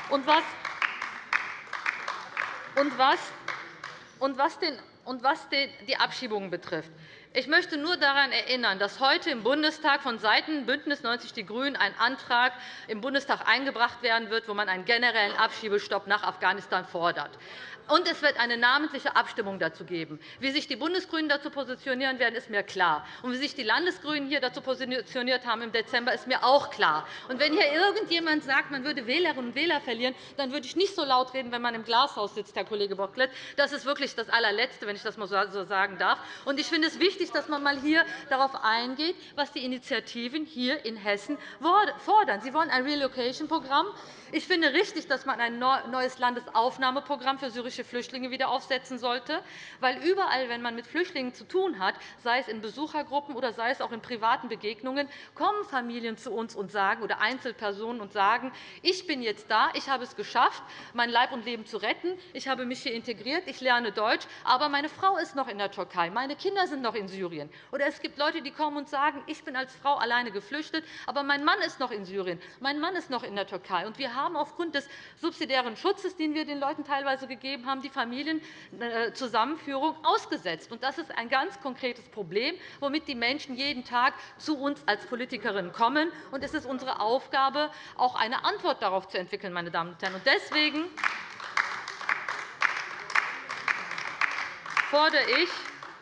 Und was, und was, und was, den, und was die Abschiebungen betrifft, ich möchte nur daran erinnern, dass heute im Bundestag vonseiten BÜNDNIS 90 die GRÜNEN ein Antrag im Bundestag eingebracht werden wird, wo man einen generellen Abschiebestopp nach Afghanistan fordert. Und es wird eine namentliche Abstimmung dazu geben. Wie sich die Bundesgrünen dazu positionieren werden, ist mir klar. Und wie sich die Landesgrünen hier dazu positioniert haben im Dezember, ist mir auch klar. Und wenn hier irgendjemand sagt, man würde Wählerinnen und Wähler verlieren, dann würde ich nicht so laut reden, wenn man im Glashaus sitzt, Herr Kollege Bocklet. Das ist wirklich das allerletzte, wenn ich das einmal so sagen darf. Und ich finde es wichtig, dass man mal hier darauf eingeht, was die Initiativen hier in Hessen fordern. Sie wollen ein Relocation-Programm. Ich finde richtig, dass man ein neues Landesaufnahmeprogramm für syrische Flüchtlinge wieder aufsetzen sollte, weil überall, wenn man mit Flüchtlingen zu tun hat, sei es in Besuchergruppen oder sei es auch in privaten Begegnungen, kommen Familien zu uns und sagen, oder Einzelpersonen und sagen, ich bin jetzt da, ich habe es geschafft, mein Leib und Leben zu retten, ich habe mich hier integriert, ich lerne Deutsch, aber meine Frau ist noch in der Türkei, meine Kinder sind noch in Syrien. Oder es gibt Leute, die kommen und sagen, ich bin als Frau alleine geflüchtet, aber mein Mann ist noch in Syrien, mein Mann ist noch in der Türkei. Und wir haben aufgrund des subsidiären Schutzes, den wir den Leuten teilweise gegeben haben, die Familienzusammenführung ausgesetzt. Das ist ein ganz konkretes Problem, womit die Menschen jeden Tag zu uns als Politikerinnen kommen. Es ist unsere Aufgabe, auch eine Antwort darauf zu entwickeln. Meine Damen und Herren. Deswegen fordere ich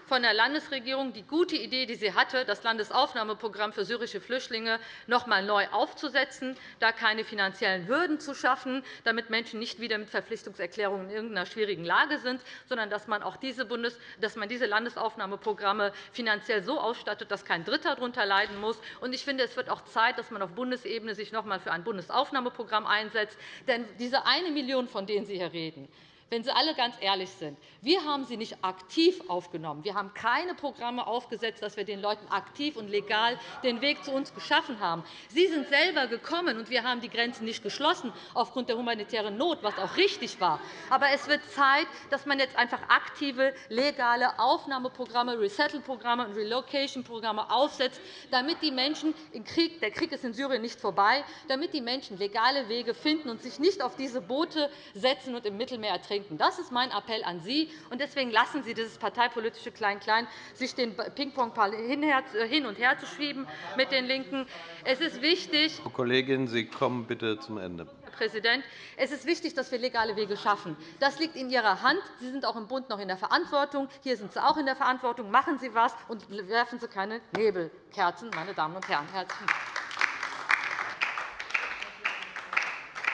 von der Landesregierung die gute Idee, die sie hatte, das Landesaufnahmeprogramm für syrische Flüchtlinge noch einmal neu aufzusetzen, da keine finanziellen Hürden zu schaffen, damit Menschen nicht wieder mit Verpflichtungserklärungen in irgendeiner schwierigen Lage sind, sondern dass man auch diese, Bundes dass man diese Landesaufnahmeprogramme finanziell so ausstattet, dass kein Dritter darunter leiden muss. Ich finde, es wird auch Zeit, dass man auf Bundesebene sich noch einmal für ein Bundesaufnahmeprogramm einsetzt. Denn diese eine Million, von denen Sie hier reden, wenn Sie alle ganz ehrlich sind, wir haben sie nicht aktiv aufgenommen. Wir haben keine Programme aufgesetzt, dass wir den Leuten aktiv und legal den Weg zu uns geschaffen haben. Sie sind selber gekommen, und wir haben die Grenzen nicht geschlossen aufgrund der humanitären Not, was auch richtig war. Aber es wird Zeit, dass man jetzt einfach aktive, legale Aufnahmeprogramme, Resettle-Programme und Relocation-Programme aufsetzt, damit die Menschen im Krieg – der Krieg ist in Syrien nicht vorbei – damit die Menschen legale Wege finden und sich nicht auf diese Boote setzen und im Mittelmeer ertrinken denken. Das ist mein Appell an Sie. Deswegen lassen Sie dieses parteipolitische Klein-Klein, sich den Ping-Pong hin und her zu schieben mit den LINKEN. Es ist wichtig, Frau Kollegin, Sie kommen bitte zum Ende. Herr Präsident, es ist wichtig, dass wir legale Wege schaffen. Das liegt in Ihrer Hand. Sie sind auch im Bund noch in der Verantwortung. Hier sind Sie auch in der Verantwortung. Machen Sie etwas und werfen Sie keine Nebelkerzen, meine Damen und Herren. Herzlichen Dank.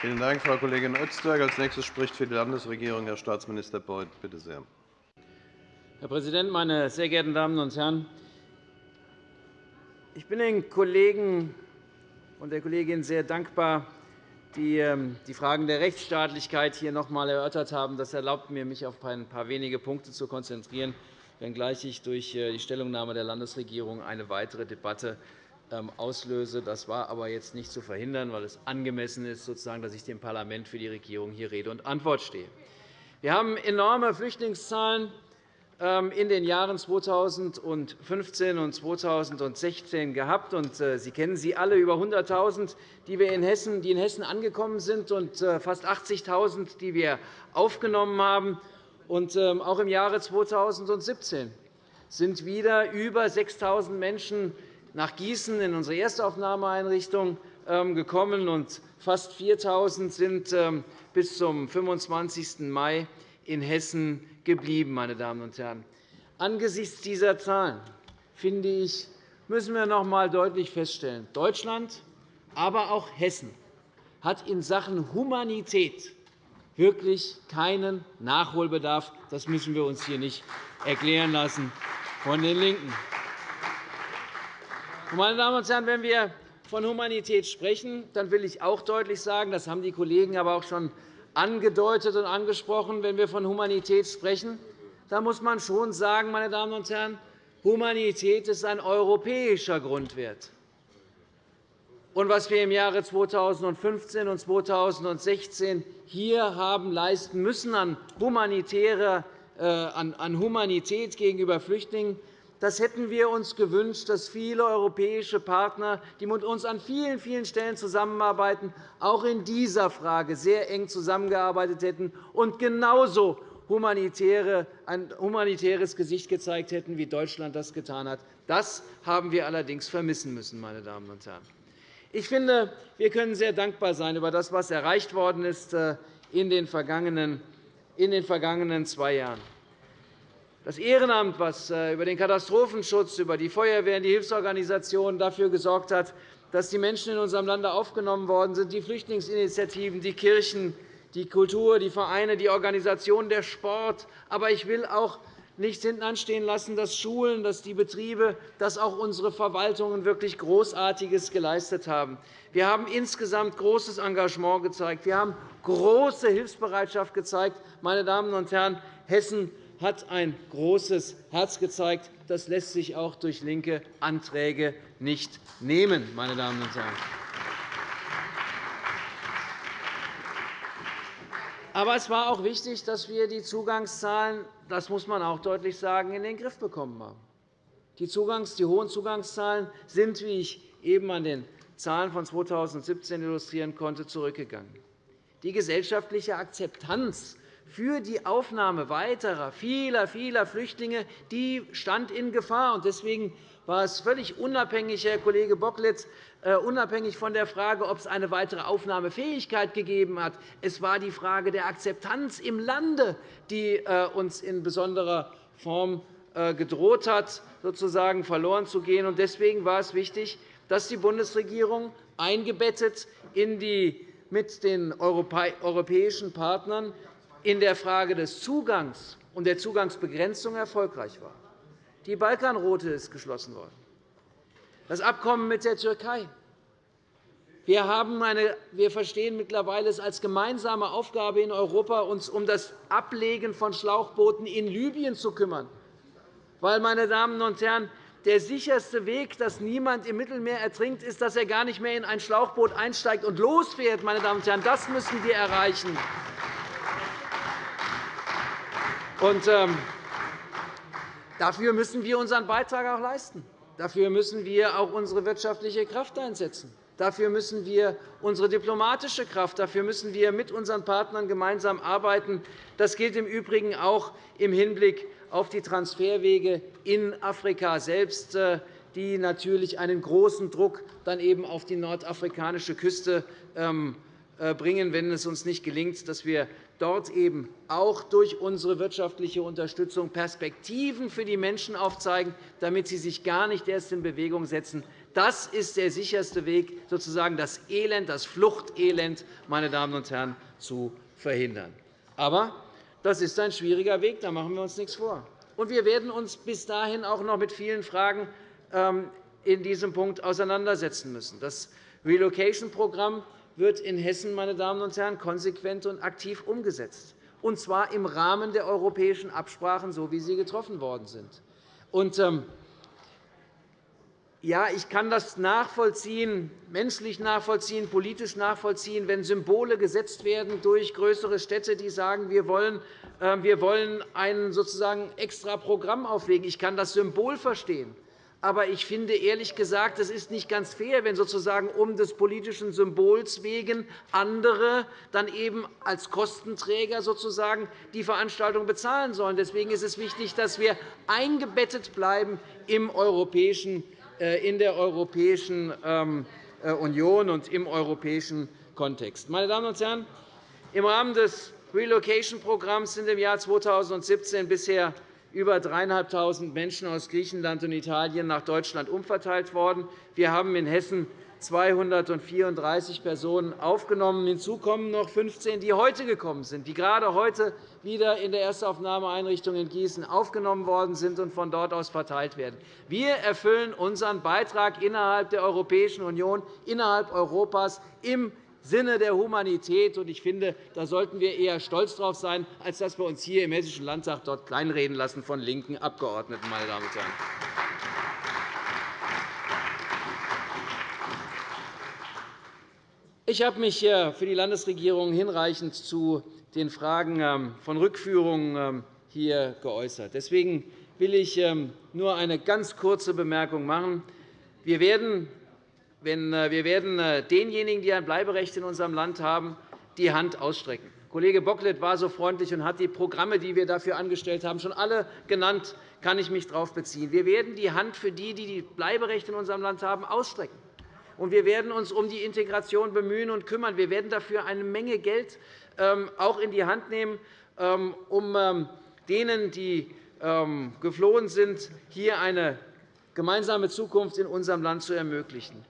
Vielen Dank, Frau Kollegin Öztürk. Als nächstes spricht für die Landesregierung Herr Staatsminister Beuth. Bitte sehr. Herr Präsident, meine sehr geehrten Damen und Herren! Ich bin den Kollegen und der Kollegin sehr dankbar, die ähm, die Fragen der Rechtsstaatlichkeit hier noch einmal erörtert haben. Das erlaubt mir, mich auf ein paar wenige Punkte zu konzentrieren, wenngleich ich durch äh, die Stellungnahme der Landesregierung eine weitere Debatte auslöse. Das war aber jetzt nicht zu verhindern, weil es angemessen ist, sozusagen, dass ich dem Parlament für die Regierung hier Rede und Antwort stehe. Wir haben enorme Flüchtlingszahlen ähm, in den Jahren 2015 und 2016 gehabt. Äh, sie kennen sie alle, über 100.000, die in Hessen angekommen sind, und äh, fast 80.000, die wir aufgenommen haben. Ähm, auch im Jahre 2017 sind wieder über 6.000 Menschen nach Gießen in unsere Erstaufnahmeeinrichtung ähm, gekommen, und fast 4.000 sind ähm, bis zum 25. Mai in Hessen geblieben. Meine Damen und Herren. Angesichts dieser Zahlen finde ich, müssen wir noch einmal deutlich feststellen, Deutschland, aber auch Hessen hat in Sachen Humanität wirklich keinen Nachholbedarf. Das müssen wir uns hier nicht erklären lassen von den LINKEN. Meine Damen und Herren, wenn wir von Humanität sprechen, dann will ich auch deutlich sagen, das haben die Kollegen aber auch schon angedeutet und angesprochen, wenn wir von Humanität sprechen, dann muss man schon sagen, meine Damen und Herren, Humanität ist ein europäischer Grundwert. Und was wir im Jahre 2015 und 2016 hier haben leisten müssen an, humanitärer, äh, an Humanität gegenüber Flüchtlingen, das hätten wir uns gewünscht, dass viele europäische Partner, die mit uns an vielen, vielen Stellen zusammenarbeiten, auch in dieser Frage sehr eng zusammengearbeitet hätten und genauso ein humanitäres Gesicht gezeigt hätten, wie Deutschland das getan hat. Das haben wir allerdings vermissen müssen. Meine Damen und Herren. Ich finde, wir können sehr dankbar sein über das, was erreicht worden ist äh, in den vergangenen zwei Jahren. Das Ehrenamt, das äh, über den Katastrophenschutz, über die Feuerwehren, die Hilfsorganisationen dafür gesorgt hat, dass die Menschen in unserem Lande aufgenommen worden sind, die Flüchtlingsinitiativen, die Kirchen, die Kultur, die Vereine, die Organisationen, der Sport. Aber ich will auch nicht hinten anstehen lassen, dass Schulen, dass die Betriebe, dass auch unsere Verwaltungen wirklich Großartiges geleistet haben. Wir haben insgesamt großes Engagement gezeigt. Wir haben große Hilfsbereitschaft gezeigt. Meine Damen und Herren, Hessen hat ein großes Herz gezeigt. Das lässt sich auch durch linke Anträge nicht nehmen. Meine Damen und Herren. Aber es war auch wichtig, dass wir die Zugangszahlen, das muss man auch deutlich sagen, in den Griff bekommen haben. Die, Zugangs-, die hohen Zugangszahlen sind, wie ich eben an den Zahlen von 2017 illustrieren konnte, zurückgegangen. Die gesellschaftliche Akzeptanz für die Aufnahme weiterer, vieler, vieler Flüchtlinge die stand in Gefahr. Deswegen war es völlig unabhängig, Herr Kollege Bockletz, äh, unabhängig von der Frage, ob es eine weitere Aufnahmefähigkeit gegeben hat. Es war die Frage der Akzeptanz im Lande, die äh, uns in besonderer Form äh, gedroht hat, sozusagen verloren zu gehen. Deswegen war es wichtig, dass die Bundesregierung eingebettet in die mit den europäischen Partnern in der Frage des Zugangs und der Zugangsbegrenzung erfolgreich war. Die Balkanroute ist geschlossen worden. Das Abkommen mit der Türkei. Wir, haben eine, wir verstehen mittlerweile es als gemeinsame Aufgabe in Europa, uns um das Ablegen von Schlauchbooten in Libyen zu kümmern. Weil, meine Damen und Herren, der sicherste Weg, dass niemand im Mittelmeer ertrinkt, ist, dass er gar nicht mehr in ein Schlauchboot einsteigt und losfährt. Meine Damen und Herren. Das müssen wir erreichen. Und, ähm, dafür müssen wir unseren Beitrag auch leisten. Dafür müssen wir auch unsere wirtschaftliche Kraft einsetzen. Dafür müssen wir unsere diplomatische Kraft, dafür müssen wir mit unseren Partnern gemeinsam arbeiten. Das gilt im Übrigen auch im Hinblick auf die Transferwege in Afrika selbst, äh, die natürlich einen großen Druck dann eben auf die nordafrikanische Küste ähm, äh, bringen, wenn es uns nicht gelingt, dass wir dort eben auch durch unsere wirtschaftliche Unterstützung Perspektiven für die Menschen aufzeigen, damit sie sich gar nicht erst in Bewegung setzen, Das ist der sicherste Weg, sozusagen das Elend, das Fluchtelend, meine Damen und Herren, zu verhindern. Aber das ist ein schwieriger Weg, da machen wir uns nichts vor. Und wir werden uns bis dahin auch noch mit vielen Fragen ähm, in diesem Punkt auseinandersetzen müssen. Das Relocation-Programm wird in Hessen meine Damen und Herren, konsequent und aktiv umgesetzt, und zwar im Rahmen der europäischen Absprachen, so wie sie getroffen worden sind. Und, ähm, ja, ich kann das nachvollziehen, menschlich nachvollziehen, politisch nachvollziehen, wenn Symbole gesetzt werden durch größere Städte, die sagen, wir wollen, äh, wir wollen ein sozusagen extra Programm auflegen. Ich kann das Symbol verstehen. Aber ich finde ehrlich gesagt, es ist nicht ganz fair, wenn sozusagen um des politischen Symbols wegen andere dann eben als Kostenträger sozusagen die Veranstaltung bezahlen sollen. Deswegen ist es wichtig, dass wir eingebettet bleiben im europäischen, äh, in der Europäischen ähm, äh, Union und im europäischen Kontext. Meine Damen und Herren, im Rahmen des Relocation-Programms sind im Jahr 2017 bisher über 3.500 Menschen aus Griechenland und Italien nach Deutschland umverteilt worden. Wir haben in Hessen 234 Personen aufgenommen. Hinzu kommen noch 15, die heute gekommen sind, die gerade heute wieder in der Erstaufnahmeeinrichtung in Gießen aufgenommen worden sind und von dort aus verteilt werden. Wir erfüllen unseren Beitrag innerhalb der Europäischen Union, innerhalb Europas im Sinne der Humanität. Ich finde, da sollten wir eher stolz darauf sein, als dass wir uns hier im Hessischen Landtag dort kleinreden lassen von linken Abgeordneten. Meine Damen und Herren. Ich habe mich für die Landesregierung hinreichend zu den Fragen ähm, von Rückführungen ähm, hier geäußert. Deswegen will ich ähm, nur eine ganz kurze Bemerkung machen. Wir werden äh, wir werden äh, denjenigen, die ein Bleiberecht in unserem Land haben, die Hand ausstrecken. Kollege Bocklet war so freundlich und hat die Programme, die wir dafür angestellt haben, schon alle genannt. kann ich mich darauf beziehen. Wir werden die Hand für die, die Bleiberecht in unserem Land haben, ausstrecken. Und wir werden uns um die Integration bemühen und kümmern. Wir werden dafür eine Menge Geld ähm, auch in die Hand nehmen, ähm, um ähm, denen, die geflohen sind, hier eine gemeinsame Zukunft in unserem Land zu ermöglichen.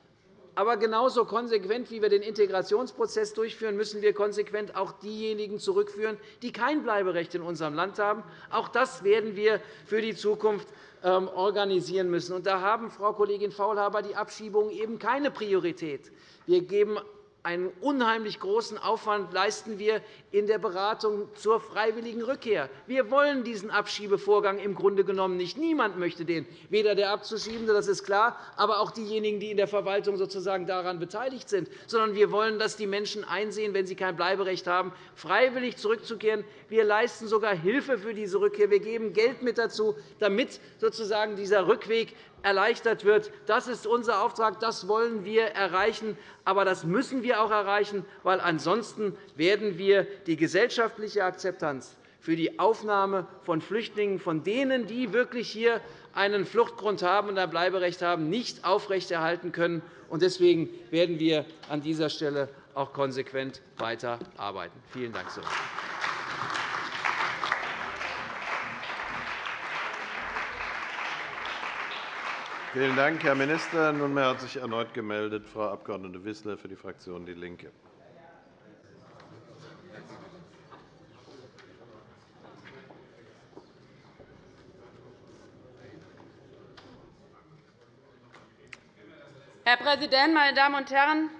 Aber genauso konsequent, wie wir den Integrationsprozess durchführen, müssen wir konsequent auch diejenigen zurückführen, die kein Bleiberecht in unserem Land haben. Auch das werden wir für die Zukunft ähm, organisieren müssen. Da haben, Frau Kollegin Faulhaber, die Abschiebungen eben keine Priorität. Wir geben einen unheimlich großen Aufwand leisten wir in der Beratung zur freiwilligen Rückkehr. Wir wollen diesen Abschiebevorgang im Grunde genommen nicht. Niemand möchte den, weder der Abzuschiebende, das ist klar, aber auch diejenigen, die in der Verwaltung sozusagen daran beteiligt sind, sondern wir wollen, dass die Menschen einsehen, wenn sie kein Bleiberecht haben, freiwillig zurückzukehren. Wir leisten sogar Hilfe für diese Rückkehr. Wir geben Geld mit dazu, damit sozusagen dieser Rückweg erleichtert wird. Das ist unser Auftrag. Das wollen wir erreichen. Aber das müssen wir auch erreichen, weil ansonsten werden wir die gesellschaftliche Akzeptanz für die Aufnahme von Flüchtlingen, von denen, die wirklich hier einen Fluchtgrund haben und ein Bleiberecht haben, nicht aufrechterhalten können. Deswegen werden wir an dieser Stelle auch konsequent weiterarbeiten. Vielen Dank. Vielen Dank, Herr Minister. Nunmehr hat sich erneut gemeldet Frau Abg. Wissler für die Fraktion DIE LINKE. Herr Präsident, meine Damen und Herren!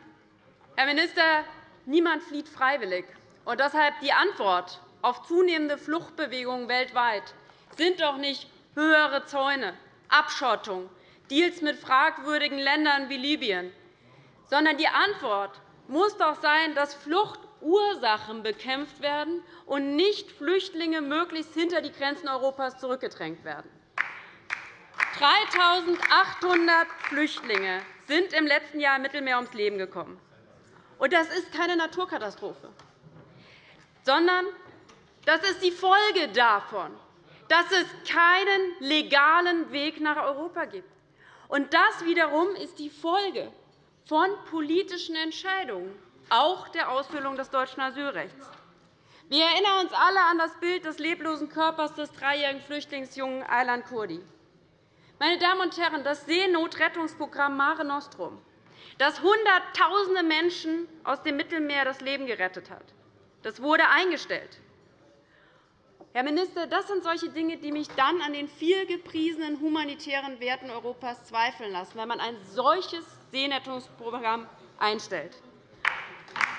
Herr Minister, niemand flieht freiwillig. Und deshalb die Antwort auf zunehmende Fluchtbewegungen weltweit sind doch nicht höhere Zäune, Abschottung, Deals mit fragwürdigen Ländern wie Libyen, sondern die Antwort muss doch sein, dass Fluchtursachen bekämpft werden und nicht Flüchtlinge möglichst hinter die Grenzen Europas zurückgedrängt werden. 3.800 Flüchtlinge sind im letzten Jahr im Mittelmeer ums Leben gekommen. Das ist keine Naturkatastrophe, sondern das ist die Folge davon, dass es keinen legalen Weg nach Europa gibt. Und das wiederum ist die Folge von politischen Entscheidungen, auch der Ausfüllung des deutschen Asylrechts. Wir erinnern uns alle an das Bild des leblosen Körpers des dreijährigen Flüchtlingsjungen Aylan Kurdi. Meine Damen und Herren, das Seenotrettungsprogramm Mare Nostrum, das Hunderttausende Menschen aus dem Mittelmeer das Leben gerettet hat, das wurde eingestellt. Herr Minister, das sind solche Dinge, die mich dann an den vielgepriesenen humanitären Werten Europas zweifeln lassen, wenn man ein solches Seenotrettungsprogramm einstellt.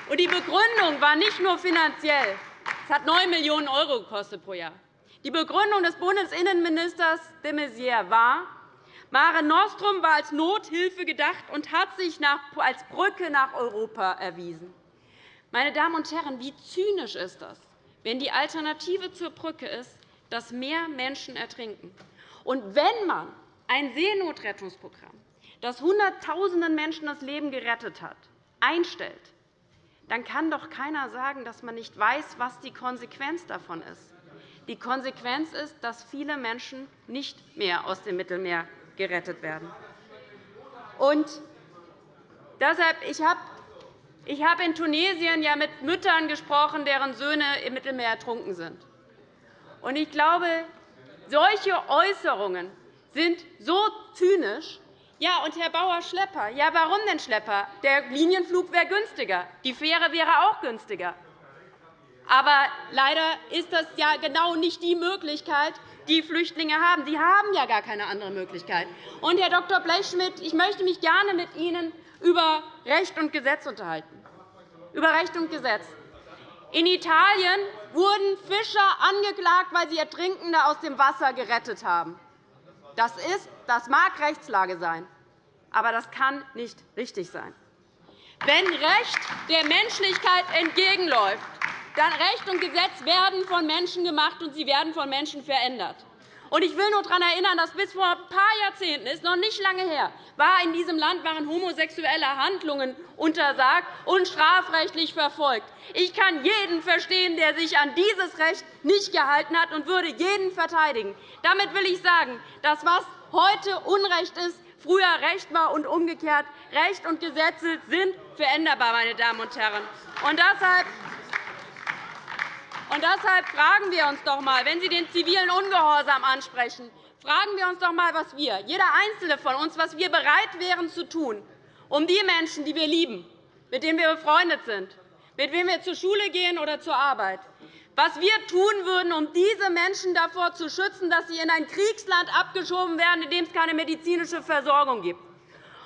Und die Begründung war nicht nur finanziell. Es hat 9 Millionen € gekostet pro Jahr. Die Begründung des Bundesinnenministers de Maizière war, Mare Nostrum war als Nothilfe gedacht und hat sich als Brücke nach Europa erwiesen. Meine Damen und Herren, wie zynisch ist das, wenn die Alternative zur Brücke ist, dass mehr Menschen ertrinken. Und wenn man ein Seenotrettungsprogramm, das Hunderttausenden Menschen das Leben gerettet hat, einstellt, dann kann doch keiner sagen, dass man nicht weiß, was die Konsequenz davon ist. Die Konsequenz ist, dass viele Menschen nicht mehr aus dem Mittelmeer gerettet werden. Und deshalb, ich habe ich habe in Tunesien ja mit Müttern gesprochen, deren Söhne im Mittelmeer ertrunken sind. Ich glaube, solche Äußerungen sind so zynisch. Ja, und Herr Bauer, Schlepper. Ja, warum denn Schlepper? Der Linienflug wäre günstiger. Die Fähre wäre auch günstiger. Aber leider ist das ja genau nicht die Möglichkeit, die Flüchtlinge haben. Sie haben ja gar keine andere Möglichkeit. Und, Herr Dr. Blechschmidt, ich möchte mich gerne mit Ihnen über Recht und Gesetz unterhalten. Über Recht und Gesetz. In Italien wurden Fischer angeklagt, weil sie Ertrinkende aus dem Wasser gerettet haben. Das, ist, das mag Rechtslage sein, aber das kann nicht richtig sein. Wenn Recht der Menschlichkeit entgegenläuft, dann Recht und Gesetz werden von Menschen gemacht, und sie werden von Menschen verändert. Ich will nur daran erinnern, dass bis vor ein paar Jahrzehnten, ist noch nicht lange her, war in diesem Land waren homosexuelle Handlungen untersagt und strafrechtlich verfolgt. Ich kann jeden verstehen, der sich an dieses Recht nicht gehalten hat, und würde jeden verteidigen. Damit will ich sagen, dass was heute Unrecht ist, früher Recht war und umgekehrt. Recht und Gesetze sind veränderbar, meine Damen und Herren. Und deshalb und deshalb fragen wir uns doch einmal, wenn Sie den zivilen Ungehorsam ansprechen, fragen wir uns doch einmal, was wir, jeder Einzelne von uns, was wir bereit wären zu tun, um die Menschen, die wir lieben, mit denen wir befreundet sind, mit denen wir zur Schule gehen oder zur Arbeit, was wir tun würden, um diese Menschen davor zu schützen, dass sie in ein Kriegsland abgeschoben werden, in dem es keine medizinische Versorgung gibt.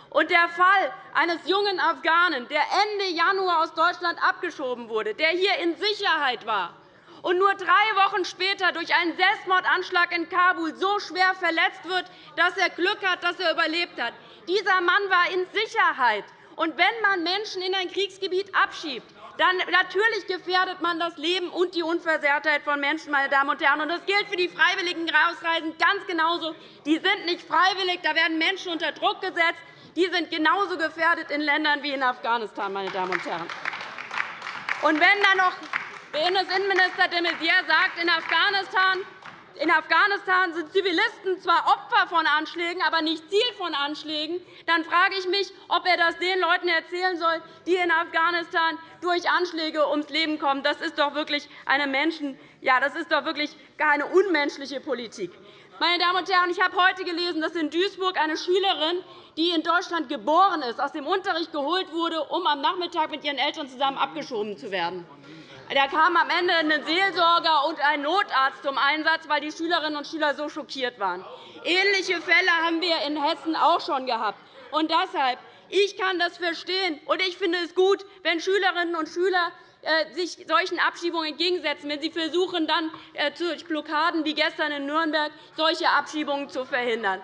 Und der Fall eines jungen Afghanen, der Ende Januar aus Deutschland abgeschoben wurde, der hier in Sicherheit war, und nur drei Wochen später durch einen Selbstmordanschlag in Kabul so schwer verletzt wird, dass er Glück hat, dass er überlebt hat. Dieser Mann war in Sicherheit. Und wenn man Menschen in ein Kriegsgebiet abschiebt, dann natürlich gefährdet man das Leben und die Unversehrtheit von Menschen. Meine Damen und Herren. Das gilt für die freiwilligen Ausreisen ganz genauso. Die sind nicht freiwillig. Da werden Menschen unter Druck gesetzt. Die sind genauso gefährdet in Ländern wie in Afghanistan. Meine Damen und Herren. Und wenn dann noch Bundesinnenminister de Maizière sagt, in Afghanistan in Afghanistan sind Zivilisten zwar Opfer von Anschlägen, aber nicht Ziel von Anschlägen, dann frage ich mich, ob er das den Leuten erzählen soll, die in Afghanistan durch Anschläge ums Leben kommen. Das ist doch wirklich eine Menschen ja, das ist doch wirklich eine unmenschliche Politik. Meine Damen und Herren, ich habe heute gelesen, dass in Duisburg eine Schülerin, die in Deutschland geboren ist, aus dem Unterricht geholt wurde, um am Nachmittag mit ihren Eltern zusammen abgeschoben zu werden. Da kam am Ende ein Seelsorger und ein Notarzt zum Einsatz, weil die Schülerinnen und Schüler so schockiert waren. Ähnliche Fälle haben wir in Hessen auch schon gehabt. Und deshalb, ich kann das verstehen, und ich finde es gut, wenn Schülerinnen und Schüler äh, sich solchen Abschiebungen entgegensetzen, wenn sie versuchen, dann äh, durch Blockaden wie gestern in Nürnberg solche Abschiebungen zu verhindern.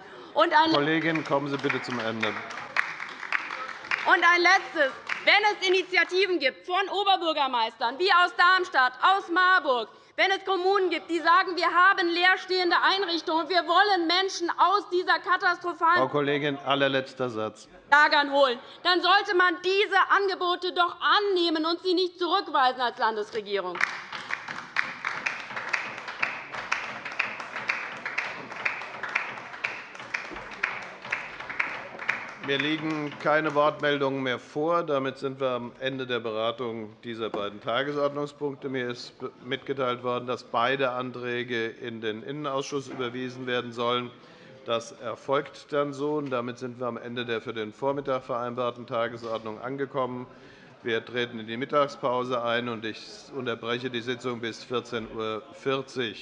Kollegin, kommen Sie bitte zum Ende. Und ein Letztes. Wenn es Initiativen gibt von Oberbürgermeistern wie aus Darmstadt, aus Marburg, wenn es Kommunen gibt, die sagen, wir haben leerstehende Einrichtungen, wir wollen Menschen aus dieser katastrophalen Frau Kollegin, allerletzter Satz. Lagern holen, dann sollte man diese Angebote doch annehmen und sie nicht zurückweisen als Landesregierung. Mir liegen keine Wortmeldungen mehr vor. Damit sind wir am Ende der Beratung dieser beiden Tagesordnungspunkte. Mir ist mitgeteilt worden, dass beide Anträge in den Innenausschuss überwiesen werden sollen. Das erfolgt dann so. Damit sind wir am Ende der für den Vormittag vereinbarten Tagesordnung angekommen. Wir treten in die Mittagspause ein, und ich unterbreche die Sitzung bis 14.40 Uhr.